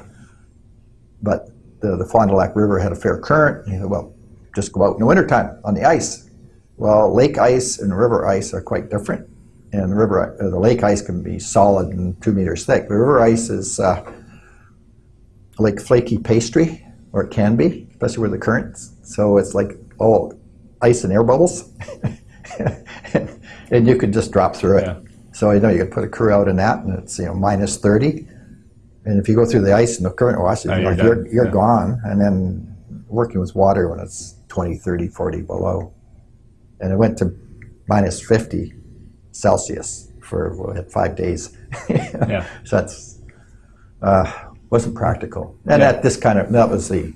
But the, the Fond du Lac River had a fair current. He said, well, just go out in the wintertime on the ice. Well, lake ice and river ice are quite different. And the river, uh, the lake ice can be solid and two meters thick. The river ice is uh, like flaky pastry, or it can be, especially where the currents. So it's like all ice and air bubbles, and you could just drop through it. Yeah. So you know you could put a crew out in that, and it's you know minus thirty. And if you go through the ice and the current washes, Oh, you you're like, you're, you're Yeah. gone. And then working with water when it's 20, 30, 40 below. And it went to minus 50 Celsius for five days. Yeah. So that's uh, wasn't practical. And Yeah. that this kind of that was the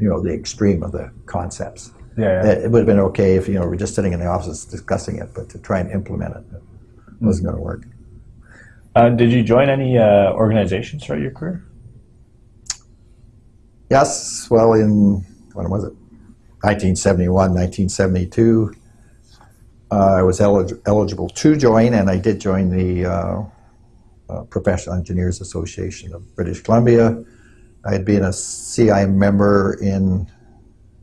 you know the extreme of the concepts. yeah, yeah. It, it would have been okay if you know we're just sitting in the office discussing it, but to try and implement it, it wasn't going to work. Uh, did you join any uh, organizations throughout your career? Yes, well, in when was it? 1971, 1972. Uh, I was elig- eligible to join, and I did join the uh, uh, Professional Engineers Association of British Columbia. I had been a CI member in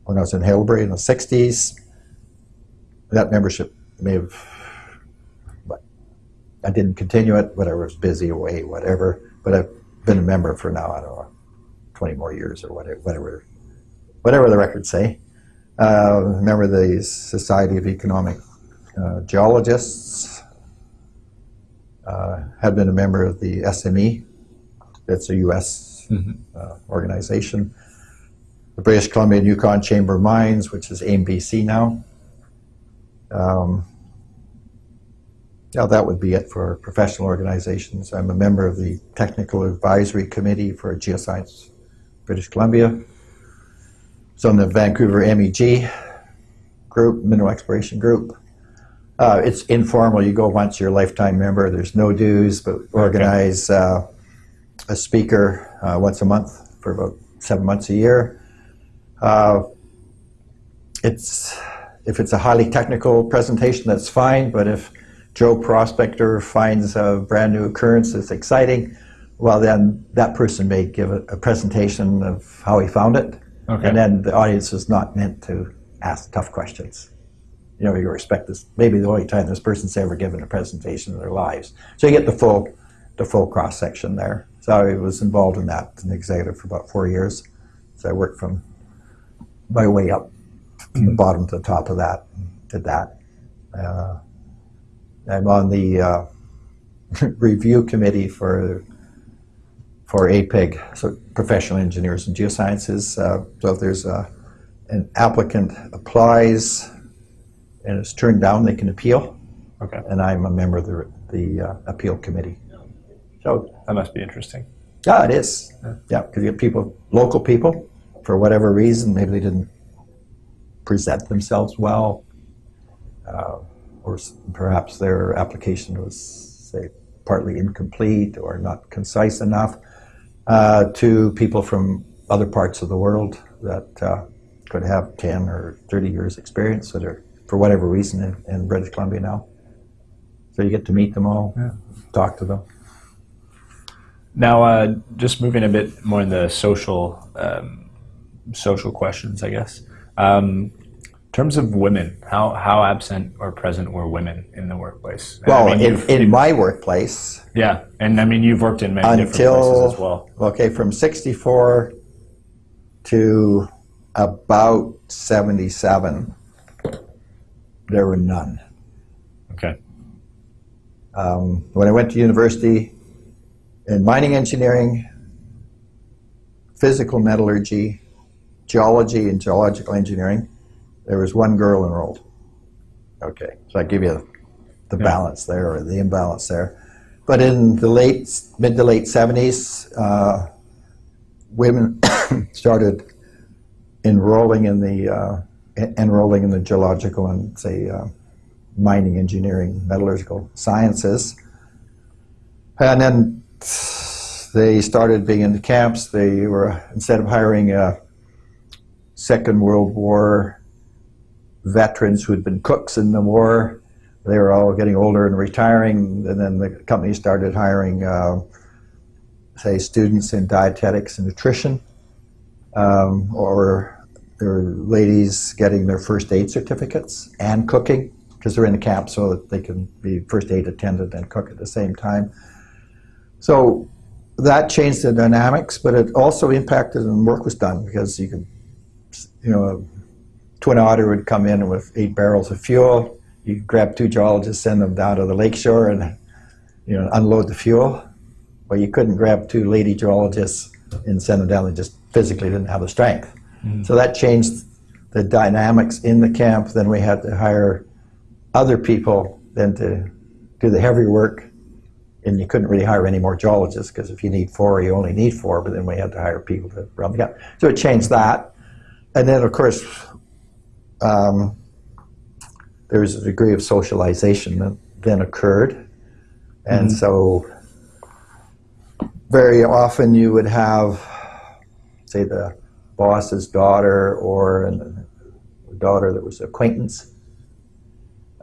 when I was in Haileybury in the 60s. That membership may have, I didn't continue it. Whatever, I was busy away, whatever. But I've been a member for now. I don't know, 20 more years or whatever, whatever, whatever the records say. Uh, remember the Society of Economic uh, Geologists. Uh, had been a member of the SME. That's a U.S. Uh, organization. The British Columbia and Yukon Chamber of Mines, which is AME BC now. Um, yeah, that would be it for professional organizations. I'm a member of the Technical Advisory Committee for Geoscience British Columbia. So in the Vancouver MEG group, Mineral Exploration Group. Uh, it's informal. You go once, you're a lifetime member. There's no dues, but organize uh, a speaker uh, once a month for about seven months a year. Uh, it's if it's a highly technical presentation, that's fine. But if Joe Prospector finds a brand new occurrence that's exciting, well, then that person may give a, a presentation of how he found it. Okay. And then the audience is not meant to ask tough questions. You know, you respect this, maybe the only time this person's ever given a presentation in their lives. So you get the full, the full cross section there. So I was involved in that, as an executive for about four years. So I worked from my way up from the bottom to the top of that, did that. Uh, I'm on the uh, review committee for for APEG, so Professional Engineers in Geosciences. Uh, so if there's a, an applicant applies and is turned down, they can appeal, Okay. and I'm a member of the, the uh, appeal committee. So That must be interesting. yeah, it is. Yeah, because you get people, local people, for whatever reason, maybe they didn't present themselves well, uh, or perhaps their application was, say, partly incomplete or not concise enough, uh, to people from other parts of the world that uh, could have 10 or 30 years' experience that are, for whatever reason, in, in British Columbia now. So you get to meet them all, talk to them. Now, uh, just moving a bit more in the social um, social questions, I guess. Um, in terms of women, how, how absent or present were women in the workplace? And I Well, mean, in, in my workplace, yeah, and I mean you've worked in many different places as well. okay from 64 to about 77 there were none Okay. um, when i went to university in mining engineering physical metallurgy geology and geological engineering there was one girl enrolled. Okay so i give you the Yeah. balance there or the imbalance there. But in the late mid to late 70s uh, women started enrolling in the uh, en- enrolling in the geological and say uh, mining engineering metallurgical sciences. And then they started being in the camps. They were instead of hiring a second world war veterans who had been cooks in the war they were all getting older and retiring and then the company started hiring uh, say students in dietetics and nutrition um, or were ladies getting their first aid certificates and cooking because they're in the camp so that they can be first aid attendant and cook at the same time. So that changed the dynamics, but it also impacted and work was done because you could, you know, twin otter would come in with eight barrels of fuel. You grab two geologists, send them down to the lakeshore and, you know, unload the fuel. But you couldn't grab two lady geologists and send them down. They just physically didn't have the strength. Mm. So that changed the dynamics in the camp. Then we had to hire other people then to do the heavy work. And you couldn't really hire any more geologists because if you need four, you only need four. But then we had to hire people to run the camp. So it changed that. And then, of course, um, there was a degree of socialization that then occurred. And so very often you would have, say, the boss's daughter or an, a daughter that was an acquaintance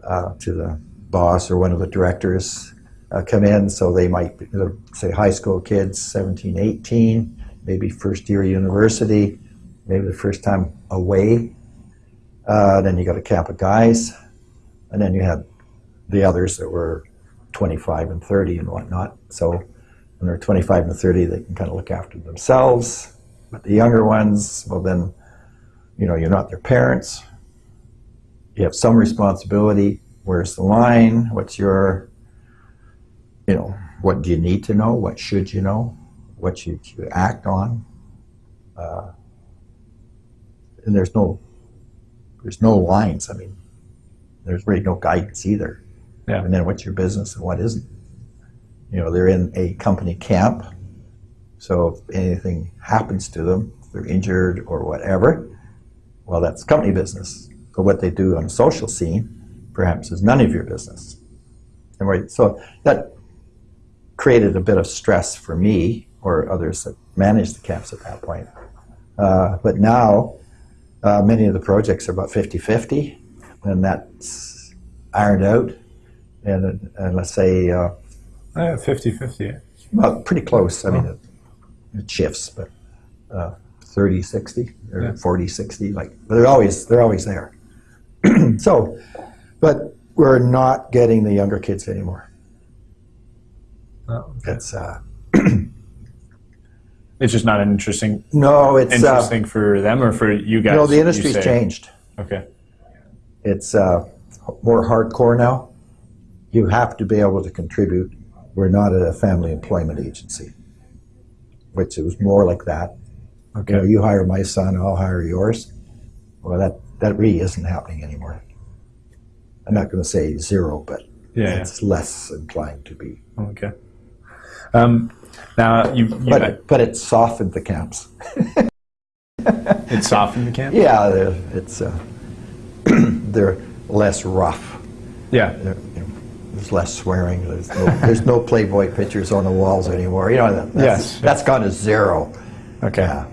uh, to the boss or one of the directors uh, come in. So they might, be, say, high school kids, 17, 18, maybe first year university, maybe the first time away. Uh, then you got a camp of guys. And then you had the others that were 25 and 30 and whatnot. So when they're 25 and 30, they can kind of look after themselves. But the younger ones, well, then, you know, you're not their parents. You have some responsibility. Where's the line? What's your, you know, what do you need to know? What should you know? What should you act on? Uh, and there's no, there's no lines. I mean, there's really no guidance either. Yeah. And then what's your business and what isn't? You know, they're in a company camp, so if anything happens to them, they're injured or whatever, well, that's company business. But what they do on the social scene, perhaps, is none of your business. And right, so that created a bit of stress for me or others that managed the camps at that point. Uh, but now, uh, many of the projects are about 50-50, and that's ironed out. And, and let's say, uh, Uh, 50-50. well, pretty close. I mean, it, it shifts, but uh, 30, 60 or Yeah. 40, 60, like, but they're always, they're always there. so, but we're not getting the younger kids anymore. Oh, It's, uh, It's just not an interesting no, it's, uh, interesting for them or for you guys. know, the industry's changed. Okay. It's uh, more hardcore now. You have to be able to contribute. We're not a family employment agency, which it was more like that. Okay. You know, you hire my son, I'll hire yours. Well, that, that really isn't happening anymore. I'm not going to say zero, but yeah. yeah. it's less inclined to be. Okay. Um, now you, you But, but it softened the camps. it softened the camp. Yeah, they're- it's uh, they're less rough. Yeah. There- you know, There's less swearing. There's no, there's no Playboy pictures on the walls anymore. You know, that, that's, Yes. that's gone to zero. Okay. Yeah,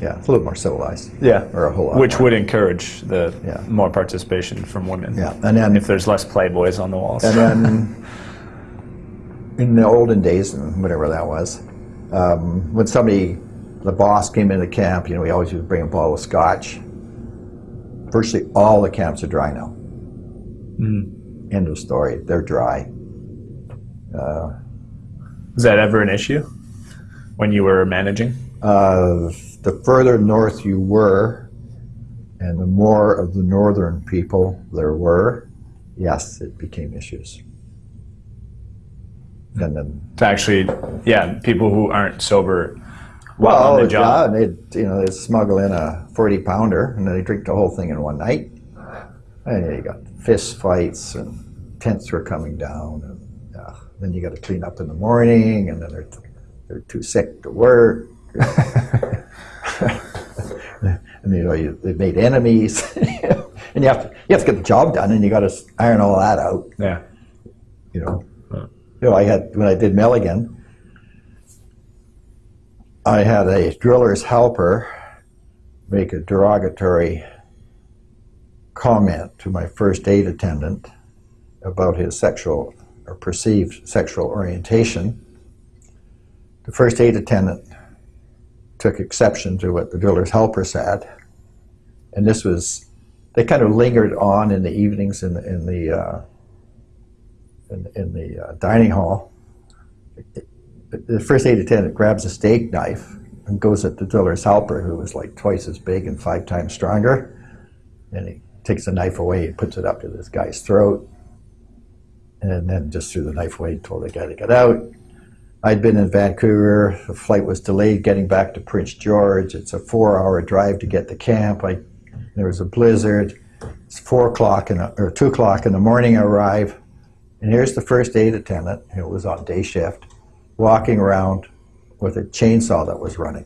yeah, it's a little more civilized. Yeah. Or a whole lot Which more. would encourage the Yeah. more participation from women. Yeah, and then If there's less playboys on the walls. And then in the olden days, and whatever that was, um, when somebody, the boss came into camp, you know, we always would bring a bottle of scotch. Virtually all the camps are dry now. End of story. They're dry. Is that ever an issue when you were managing? Uh, the further north you were, and the more of the northern people there were, yes, it became issues. And then To actually, yeah, people who aren't sober while Well, on the job. yeah, they'd you know they'd smuggle in a forty pounder and then they drink the whole thing in one night. And you got fist fights and tents were coming down, and uh, then you got to clean up in the morning, and then they're they're too sick to work. and you know you, they made enemies, and you have to you have to get the job done, and you got to iron all that out. Yeah. You know, you know I had when I did Milligan. I had a driller's helper make a derogatory comment to my first aid attendant about his sexual or perceived sexual orientation. The first aid attendant took exception to what the driller's helper said, and this was they kind of lingered on in the evenings in the in the uh, in, in the uh, dining hall the first aid attendant grabs a steak knife and goes at the driller's helper, who was like twice as big and five times stronger. And he takes the knife away and puts it up to this guy's throat. And then just threw the knife away and told the guy to get out. I'd been in Vancouver. The flight was delayed getting back to Prince George. It's a four hour drive to get to camp. I, there was a blizzard. It's four o'clock or two o'clock in the morning. I arrive. And here's the first aid attendant, who was on day shift walking around with a chainsaw that was running.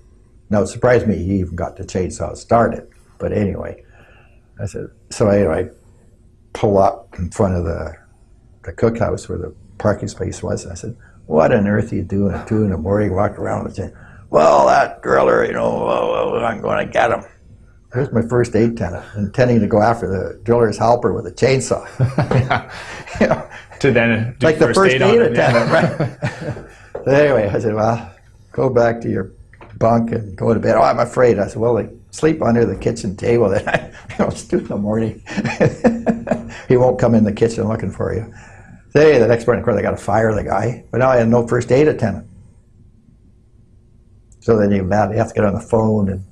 Now it surprised me he even got the chainsaw started. But anyway, I said, so anyway, pull up in front of the the cookhouse where the parking space was. And I said, what on earth are you doing at two in the morning, walking around and saying, well, that driller, you know, oh, oh, I'm going to get him. There's my first aid tenant, intending to go after the driller's helper with a chainsaw. you know, To then do like the first aid, on him, yeah. attendant, right? So anyway, I said, well, go back to your bunk and go to bed. Oh, I'm afraid. I said, well, like, sleep under the kitchen table. Then I, you know, it's two in the morning. he won't come in the kitchen looking for you. So hey, the next morning, of course, I got to fire the guy. But now I had no first aid attendant. So then you, you have to get on the phone and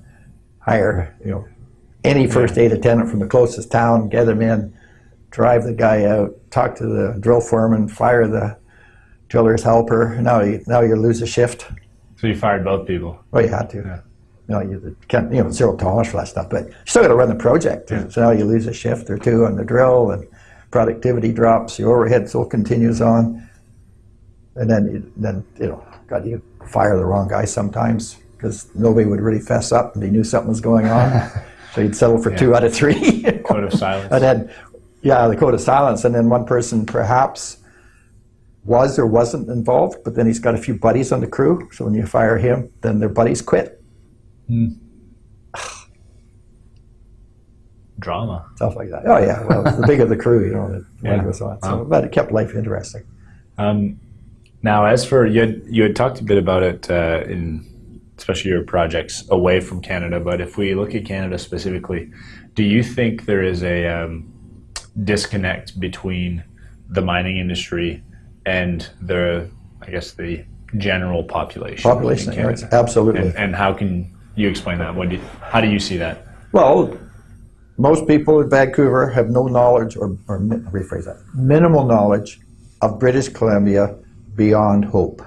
hire, you know, any first aid attendant from the closest town, get them in, drive the guy out, talk to the drill foreman, fire the driller's helper. Now you now you lose a shift. So you fired both people. Well, you had to. Yeah. You know, you can't, you know, zero tolerance for that stuff, but you still got to run the project. Yeah. So now you lose a shift or two on the drill, and productivity drops. Your overhead still continues on, and then you, then you know, God, you fire the wrong guy sometimes because nobody would really fess up, and they knew something was going on. so you'd settle for two out of three. Code of silence. And then, yeah, the code of silence. And then one person perhaps was or wasn't involved, but then he's got a few buddies on the crew. So when you fire him, then their buddies quit. Drama. Stuff like that. Oh, yeah. Well, the bigger the crew, you know, the Yeah. goes on. So, Wow. But it kept life interesting. Um, now, as for you, had, you had talked a bit about it uh, in especially your projects away from Canada. But if we look at Canada specifically, do you think there is a um, disconnect between the mining industry and the, I guess, the general population? Population, right? Absolutely. And, and how can you explain that? What do you, how do you see that? Well, most people in Vancouver have no knowledge, or, or rephrase that, minimal knowledge of British Columbia beyond Hope.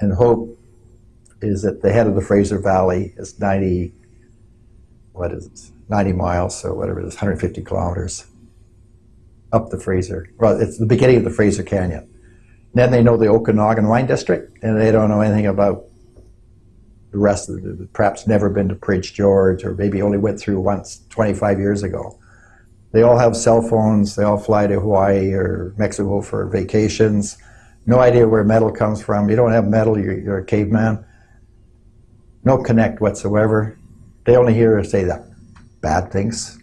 And Hope is at the head of the Fraser Valley. It's 90, what is it, 90 miles, so whatever it is, 150 kilometers up the Fraser. Well, it's the beginning of the Fraser Canyon. Then they know the Okanagan Wine District, and they don't know anything about the rest of the, perhaps never been to Prince George or maybe only went through once 25 years ago. They all have cell phones. They all fly to Hawaii or Mexico for vacations. No idea where metal comes from. You don't have metal, you're, you're a caveman. No connect whatsoever. They only hear say that bad things.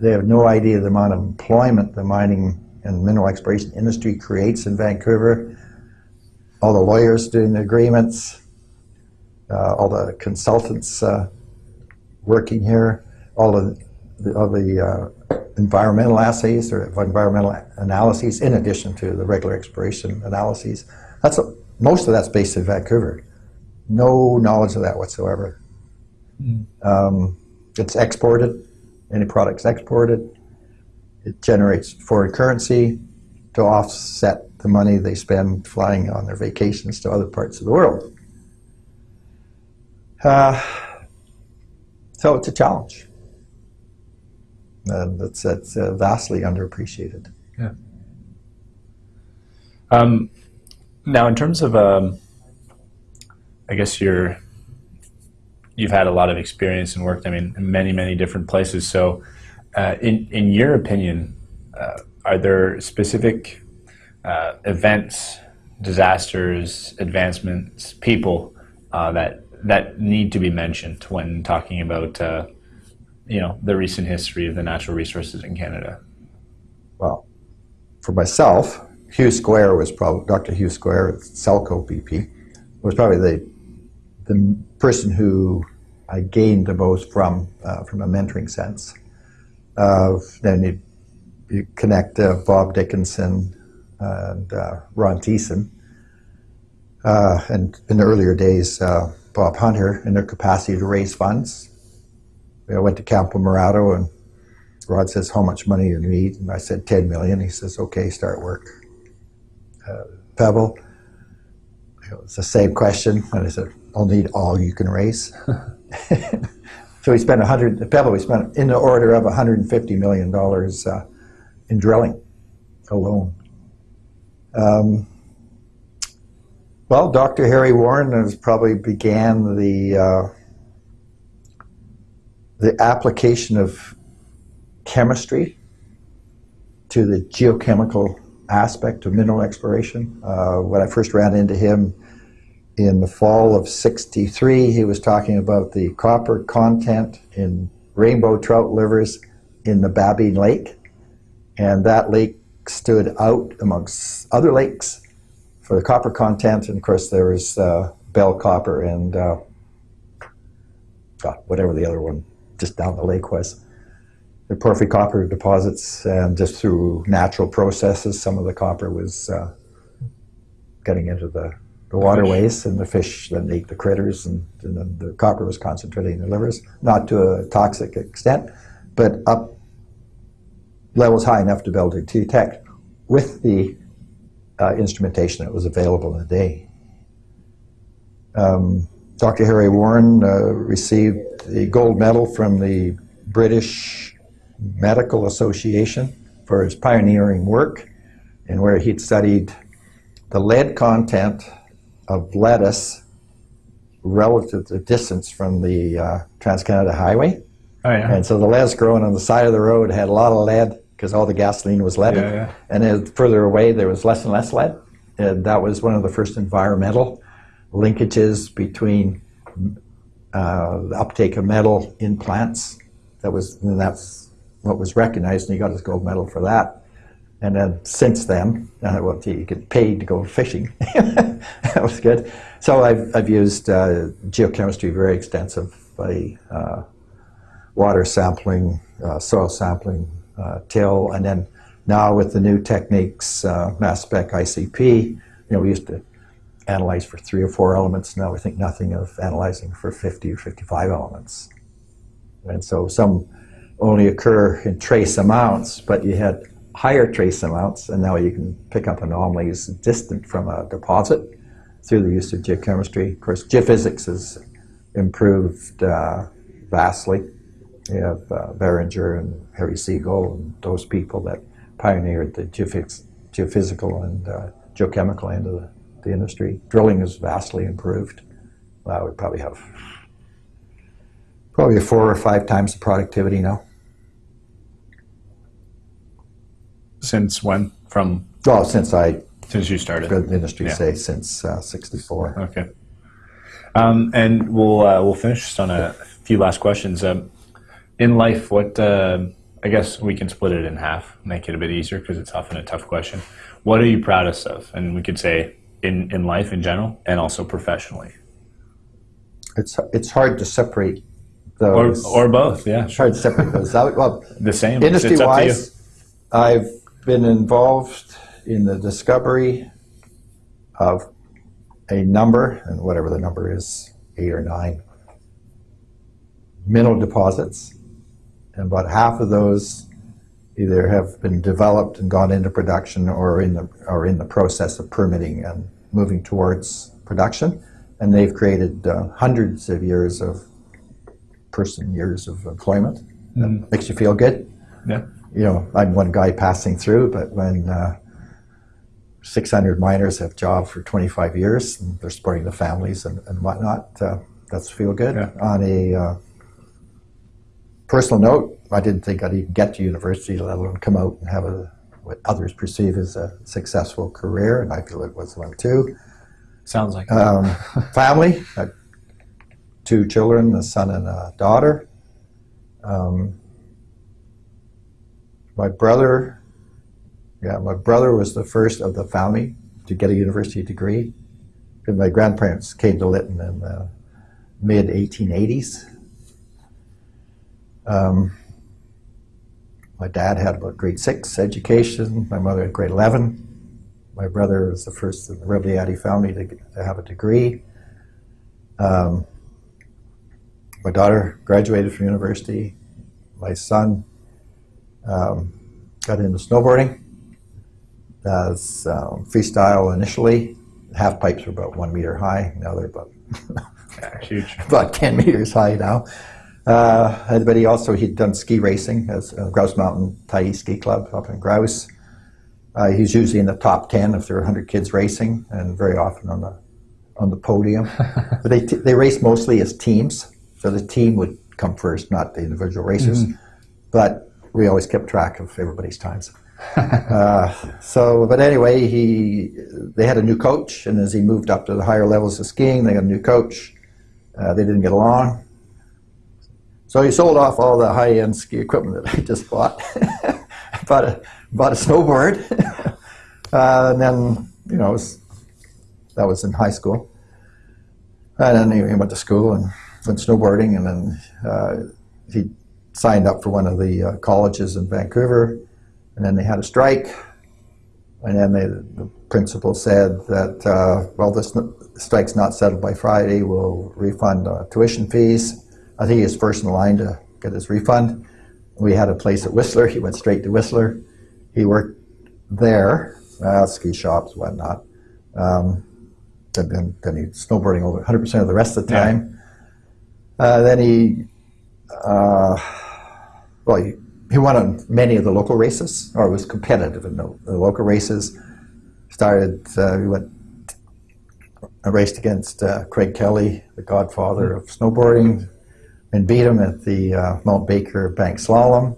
They have no idea the amount of employment the mining and mineral exploration industry creates in Vancouver. All the lawyers doing the agreements, uh, all the consultants uh, working here, all the, the, all the uh, environmental assays or environmental analyses in addition to the regular exploration analyses. That's a, most of that's based in Vancouver. No knowledge of that whatsoever. Um, it's exported. Any product's exported. It generates foreign currency to offset the money they spend flying on their vacations to other parts of the world. Uh, so it's a challenge. And it's, it's uh, vastly underappreciated. Um, now, in terms of, um, I guess you're, you've had a lot of experience and worked, I mean, in many, many different places. So, uh, in in your opinion, uh, are there specific uh, events, disasters, advancements, people uh, that that need to be mentioned when talking about, uh, you know, the recent history of the natural resources in Canada? Well, for myself, Hugh Square was probably Dr. Hugh Square at Selco BP was probably the the person who I gained the most from uh, from a mentoring sense. Uh, then you, you connect uh, Bob Dickinson and uh, Ron Thiessen, uh, and in the earlier days, uh, Bob Hunter, in their capacity to raise funds. I went to Campo Morado and Rod says, how much money you need? And I said, 10 million. He says, okay, start work. Pebble, it was the same question. And I said, I'll need all you can raise. so we spent 100, at Pebble, we spent in the order of 150 million dollars uh, in drilling alone. Um, well, Dr. Harry Warren has probably began the uh, the application of chemistry to the geochemical aspect of mineral exploration. Uh, when I first ran into him in the fall of 63, he was talking about the copper content in rainbow trout livers in the Babine Lake. And that lake stood out amongst other lakes for the copper content. And of course, there was uh, bell copper and uh, God, whatever the other one just down the lake was the porphyry copper deposits, and just through natural processes, some of the copper was uh, getting into the, the waterways, and the fish then ate the critters, and, and then the copper was concentrating in the livers, not to a toxic extent, but up levels high enough to be able to detect with the uh, instrumentation that was available in the day. Um, Dr. Harry Warren uh, received the gold medal from the British Medical Association for his pioneering work and where he'd studied the lead content of lettuce relative to distance from the uh, Trans-Canada Highway. Oh yeah. And so the lettuce growing on the side of the road had a lot of lead because all the gasoline was leaded. Yeah, yeah. And then further away, there was less and less lead. And that was one of the first environmental linkages between uh, the uptake of metal in plants. That was, and that's what was recognized, and he got his gold medal for that. And then since then, uh, well, gee, you get paid to go fishing. that was good. So I've, I've used uh, geochemistry very extensively, uh, water sampling, uh, soil sampling, uh, till, and then now with the new techniques, uh, mass spec ICP, you know, we used to analyze for three or four elements. Now we think nothing of analyzing for 50 or 55 elements. And so some only occur in trace amounts, but you had higher trace amounts, and now you can pick up anomalies distant from a deposit through the use of geochemistry. Of course, geophysics has improved uh, vastly. You have uh, Behringer and Harry Seigel and those people that pioneered the geophys- geophysical and uh, geochemical end of the, the industry. Drilling has vastly improved. Well, we probably have probably four or five times the productivity now. Since when? From Oh, since I since you started? been in the industry, Yeah. say, since uh, 64. Okay. Um, and we'll uh, we'll finish just on a few last questions. Um, in life, what uh, I guess we can split it in half, make it a bit easier because it's often a tough question. What are you proudest of? And we could say in in life in general, and also professionally, It's, it's hard to separate or those. or both. Yeah, it's hard to separate those out. Well, the same. Industry up to you. wise, I've been involved in the discovery of a number, and whatever the number is, eight or nine mineral deposits. And about half of those either have been developed and gone into production or in the, or in the process of permitting and moving towards production. And they've created uh, hundreds of years of person years of employment. That makes you feel good Yeah. You know, I'm one guy passing through, but when uh, 600 miners have jobs for 25 years and they're supporting the families and, and whatnot, uh, that's feel good. Yeah. On a uh, personal note, I didn't think I'd even get to university, let alone come out and have a what others perceive as a successful career, and I feel it was one too. Sounds like Um, family, I two children, a son and a daughter. Um, my brother, yeah, my brother was the first of the family to get a university degree. 'Cause My grandparents came to Lytton in the mid 1880s. Um, my dad had about grade six education. My mother had grade 11. My brother was the first in the Rebagliati family to, to have a degree. Um, my daughter graduated from university. My son um, got into snowboarding. As um, freestyle initially, half pipes were about one meter high. Now they're about huge. about 10 meters high now. Uh, but he also he'd done ski racing as uh, Grouse Mountain Tyee Ski Club up in Grouse. Uh, he's usually in the top 10 if there are 100 kids racing, and very often on the on the podium. but they t- they race mostly as teams, so the team would come first, not the individual racers. But we always kept track of everybody's times. uh, so, but anyway, he they had a new coach, and as he moved up to the higher levels of skiing, they got a new coach. Uh, they didn't get along, so he sold off all the high-end ski equipment that I just bought. bought a bought a snowboard, uh, and then you know was, that was in high school. And then he he went to school and went snowboarding, and then uh, he signed up for one of the uh, colleges in Vancouver, and then they had a strike, and then they, the principal said that uh, well, this strike's not settled by Friday. We'll refund uh, tuition fees. I think he was first in line to get his refund. We had a place at Whistler. He went straight to Whistler. He worked there, uh, ski shops, whatnot. Um, then, then, then he snowboarding over 100% of the rest of the Yeah. time. Uh, then he, uh, well, he, he won on many of the local races, or was competitive in the, the local races. Started, uh, he went, uh, raced against uh, Craig Kelly, the godfather of snowboarding, and beat him at the uh, Mount Baker Bank Slalom.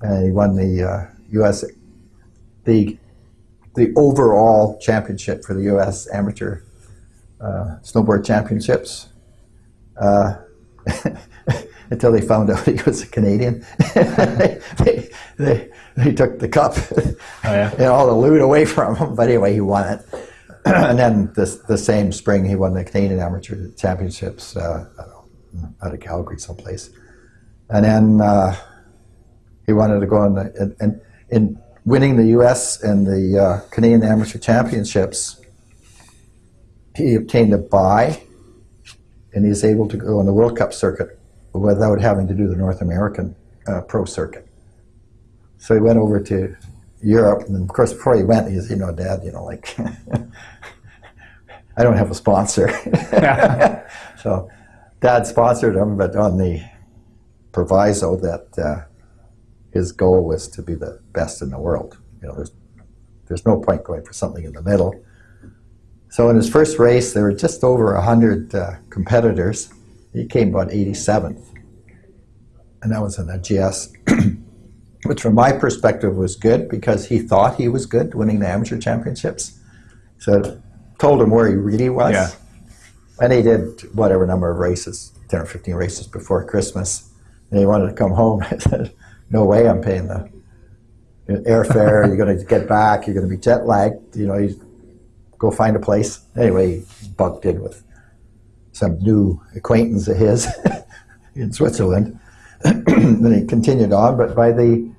And he won the uh, U.S. the the overall championship for the U.S. Amateur uh, Snowboard Championships. Uh, until they found out he was a Canadian, they, they, they, took the cup Oh, yeah. and all the loot away from him. But anyway, he won it. and then this, the same spring, he won the Canadian Amateur Championships uh, know, out of Calgary, someplace. And then uh, he wanted to go on the, and, and in winning the U.S. and the uh, Canadian Amateur Championships, he obtained a buy, and he's able to go on the World Cup circuit without having to do the North American uh, pro circuit. So he went over to Europe, and of course, before he went, he said, "You know, Dad, you know, like I don't have a sponsor." so, Dad sponsored him, but on the proviso that uh, his goal was to be the best in the world. You know, there's there's no point going for something in the middle. So in his first race, there were just over hundred uh, competitors. He came about 87th, and that was in a GS which from my perspective was good because he thought he was good winning the amateur championships. So told him where he really was. Yeah. And he did whatever number of races, 10 or 15 races before Christmas. And he wanted to come home. I said, no way I'm paying the airfare. You're going to get back. You're going to be jet lagged. You know, you go find a place. Anyway, he bunked in with some new acquaintance of his in Switzerland. then he continued on, but by the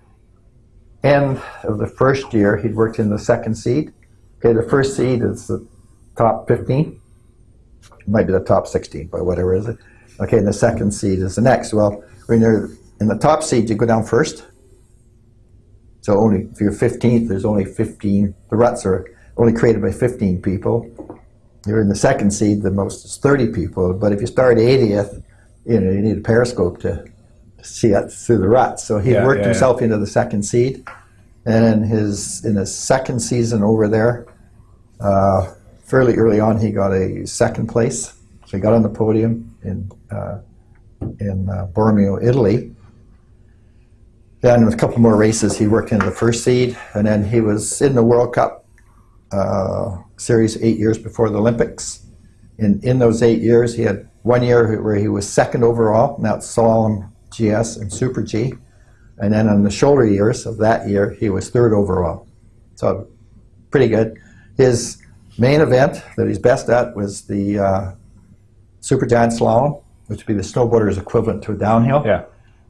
end of the first year, he'd worked in the second seed. Okay, the first seed is the top 15. It might be the top 16, but whatever is it. Okay, and the second seed is the next. Well, when you're in the top seed, you go down first. So only if you're 15th, there's only 15. The ruts are only created by 15 people. You're in the second seed, the most is 30 people. But if you start 80th, you know you need a periscope to see it through the ruts. So he Yeah, worked yeah, himself into the second seed, and in his in his second season over there, uh, fairly early on, he got a second place. So he got on the podium in uh, in uh, Bormio, Italy. Then with a couple more races, he worked into the first seed, and then he was in the World Cup uh, series eight years before the Olympics. In in those eight years, he had one year where he was second overall, and that's Slalom GS and Super G, and then in the shoulder years of that year, he was third overall. So pretty good. His main event that he's best at was the uh, Super Giant Slalom, which would be the snowboarder's equivalent to a downhill. Yeah.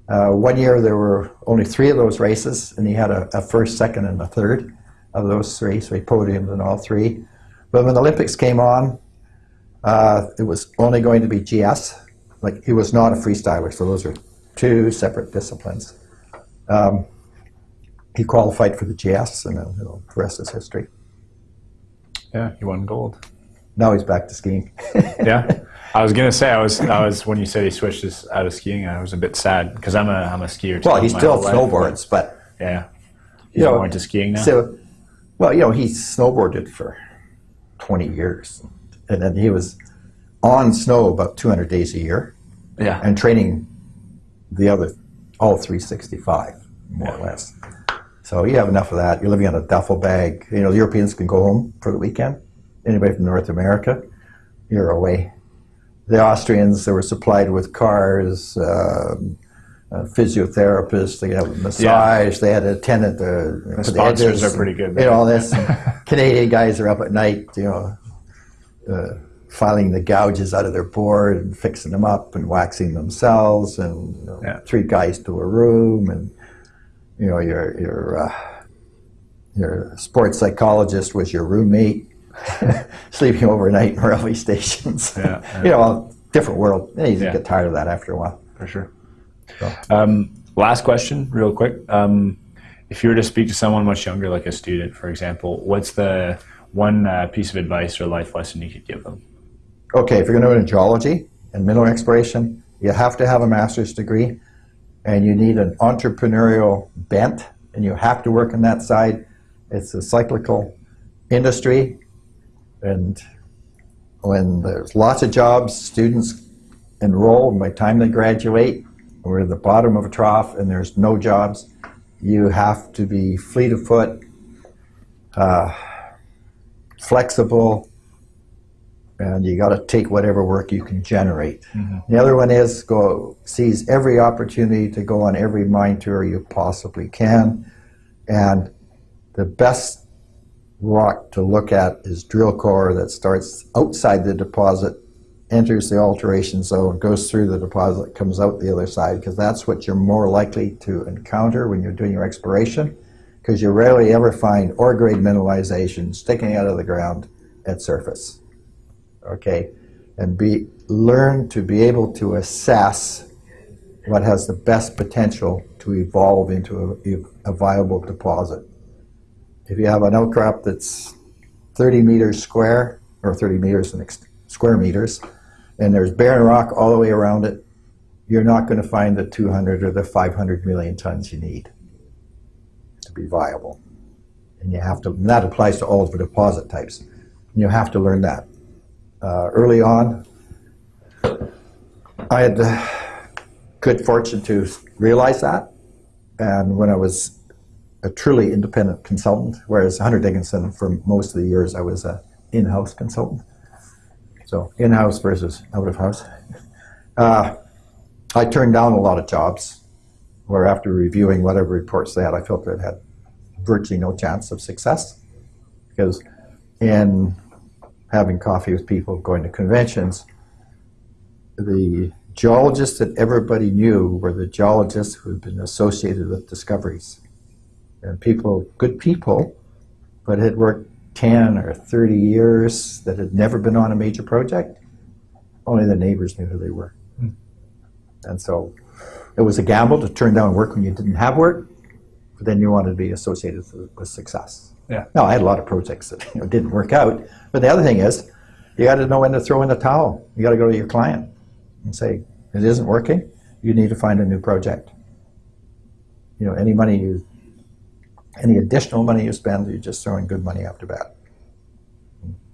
Uh, one year there were only three of those races, and he had a, a first, second, and a third of those three, so he podiumed in all three. But when the Olympics came on, uh, it was only going to be GS. Like he was not a freestyler, so those are two separate disciplines. Um, he qualified for the GS, and uh, you know, the rest is history. Yeah, he won gold. Now he's back to skiing. Yeah. I was gonna say I was I was when you said he switched his, out of skiing I was a bit sad because I'm a I'm a skier. Too well, he still whole life. snowboards, but Yeah. He's You know, going to skiing now. So, well, you know, he snowboarded for 20 years. And then he was on snow about 200 days a year yeah. and training the other, all 365, more or less. So you have enough of that. You're living on a duffel bag. You know, the Europeans can go home for the weekend. Anybody from North America, you're away. The Austrians, they were supplied with cars, um, uh, physiotherapists, they had massage, they had a tenant. Uh, The sponsors are pretty good. you know, all this. Canadian guys are up at night, you know, uh, filing the gouges out of their board and fixing them up and waxing themselves, and you know, Yeah. three guys to a room, and you know, your your uh, your sports psychologist was your roommate, sleeping overnight in railway stations. Yeah, yeah. you know, different world. You Yeah. get tired of that after a while. for sure. Um, last question, real quick. Um, if you were to speak to someone much younger, like a student, for example, what's the one uh, piece of advice or life lesson you could give them? okay, if you're going to go into geology and mineral exploration, you have to have a master's degree and you need an entrepreneurial bent and you have to work on that side. It's a cyclical industry and when there's lots of jobs, students enroll and by the time they graduate, we're at the bottom of a trough and there's no jobs. You have to be fleet of foot, uh, flexible, and you got to take whatever work you can generate. The other one is go seize every opportunity to go on every mine tour you possibly can, and the best rock to look at is drill core that starts outside the deposit, enters the alteration zone, goes through the deposit, comes out the other side, because that's what you're more likely to encounter when you're doing your exploration, because you rarely ever find ore grade mineralization sticking out of the ground at surface okay, and be learn to be able to assess what has the best potential to evolve into a, a viable deposit. If you have an outcrop that's 30 meters square, or 30 meters in square meters, and there's barren rock all the way around it, you're not going to find the 200 or the 500 million tons you need to be viable. And you have to, and that applies to all of the deposit types. And you have to learn that uh, early on. I had the good fortune to realize that And when I was a truly independent consultant, whereas Hunter Dickinson, for most of the years, I was a in-house consultant. So in-house versus out-of-house. Uh, I turned down a lot of jobs where after reviewing whatever reports they had, I felt it had virtually no chance of success. Because in having coffee with people, going to conventions, the geologists that everybody knew were the geologists who had been associated with discoveries. And people, good people, but had worked 10 or 30 years that had never been on a major project. Only the neighbors knew who they were. Hmm. And so it was a gamble to turn down work when you didn't have work, but then you wanted to be associated with, with success. Yeah. Now, I had a lot of projects that you know, didn't work out, but the other thing is, you got to know when to throw in the towel. You got to go to your client and say, it isn't working, you need to find a new project. You know, any money you, any additional money you spend, you're just throwing good money after bad.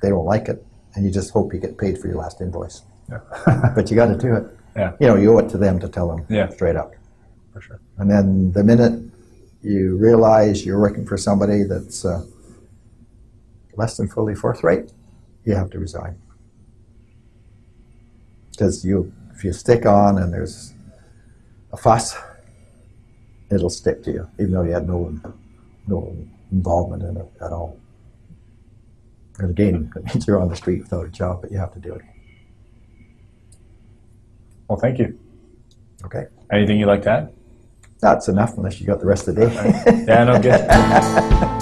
They don't like it, and you just hope you get paid for your last invoice. but you got to do it. Yeah. You know, you owe it to them to tell them Yeah. straight up. For sure. And then the minute you realize you're working for somebody that's uh, less than fully forthright, you have to resign. Because you, if you stick on and there's a fuss, it'll stick to you, even though you had no no involvement in it at all. And again, it means you're on the street without a job, but you have to do it. Well, thank you. Okay, Anything you'd like to add? that's enough unless you got the rest of the day. Yeah, no, good.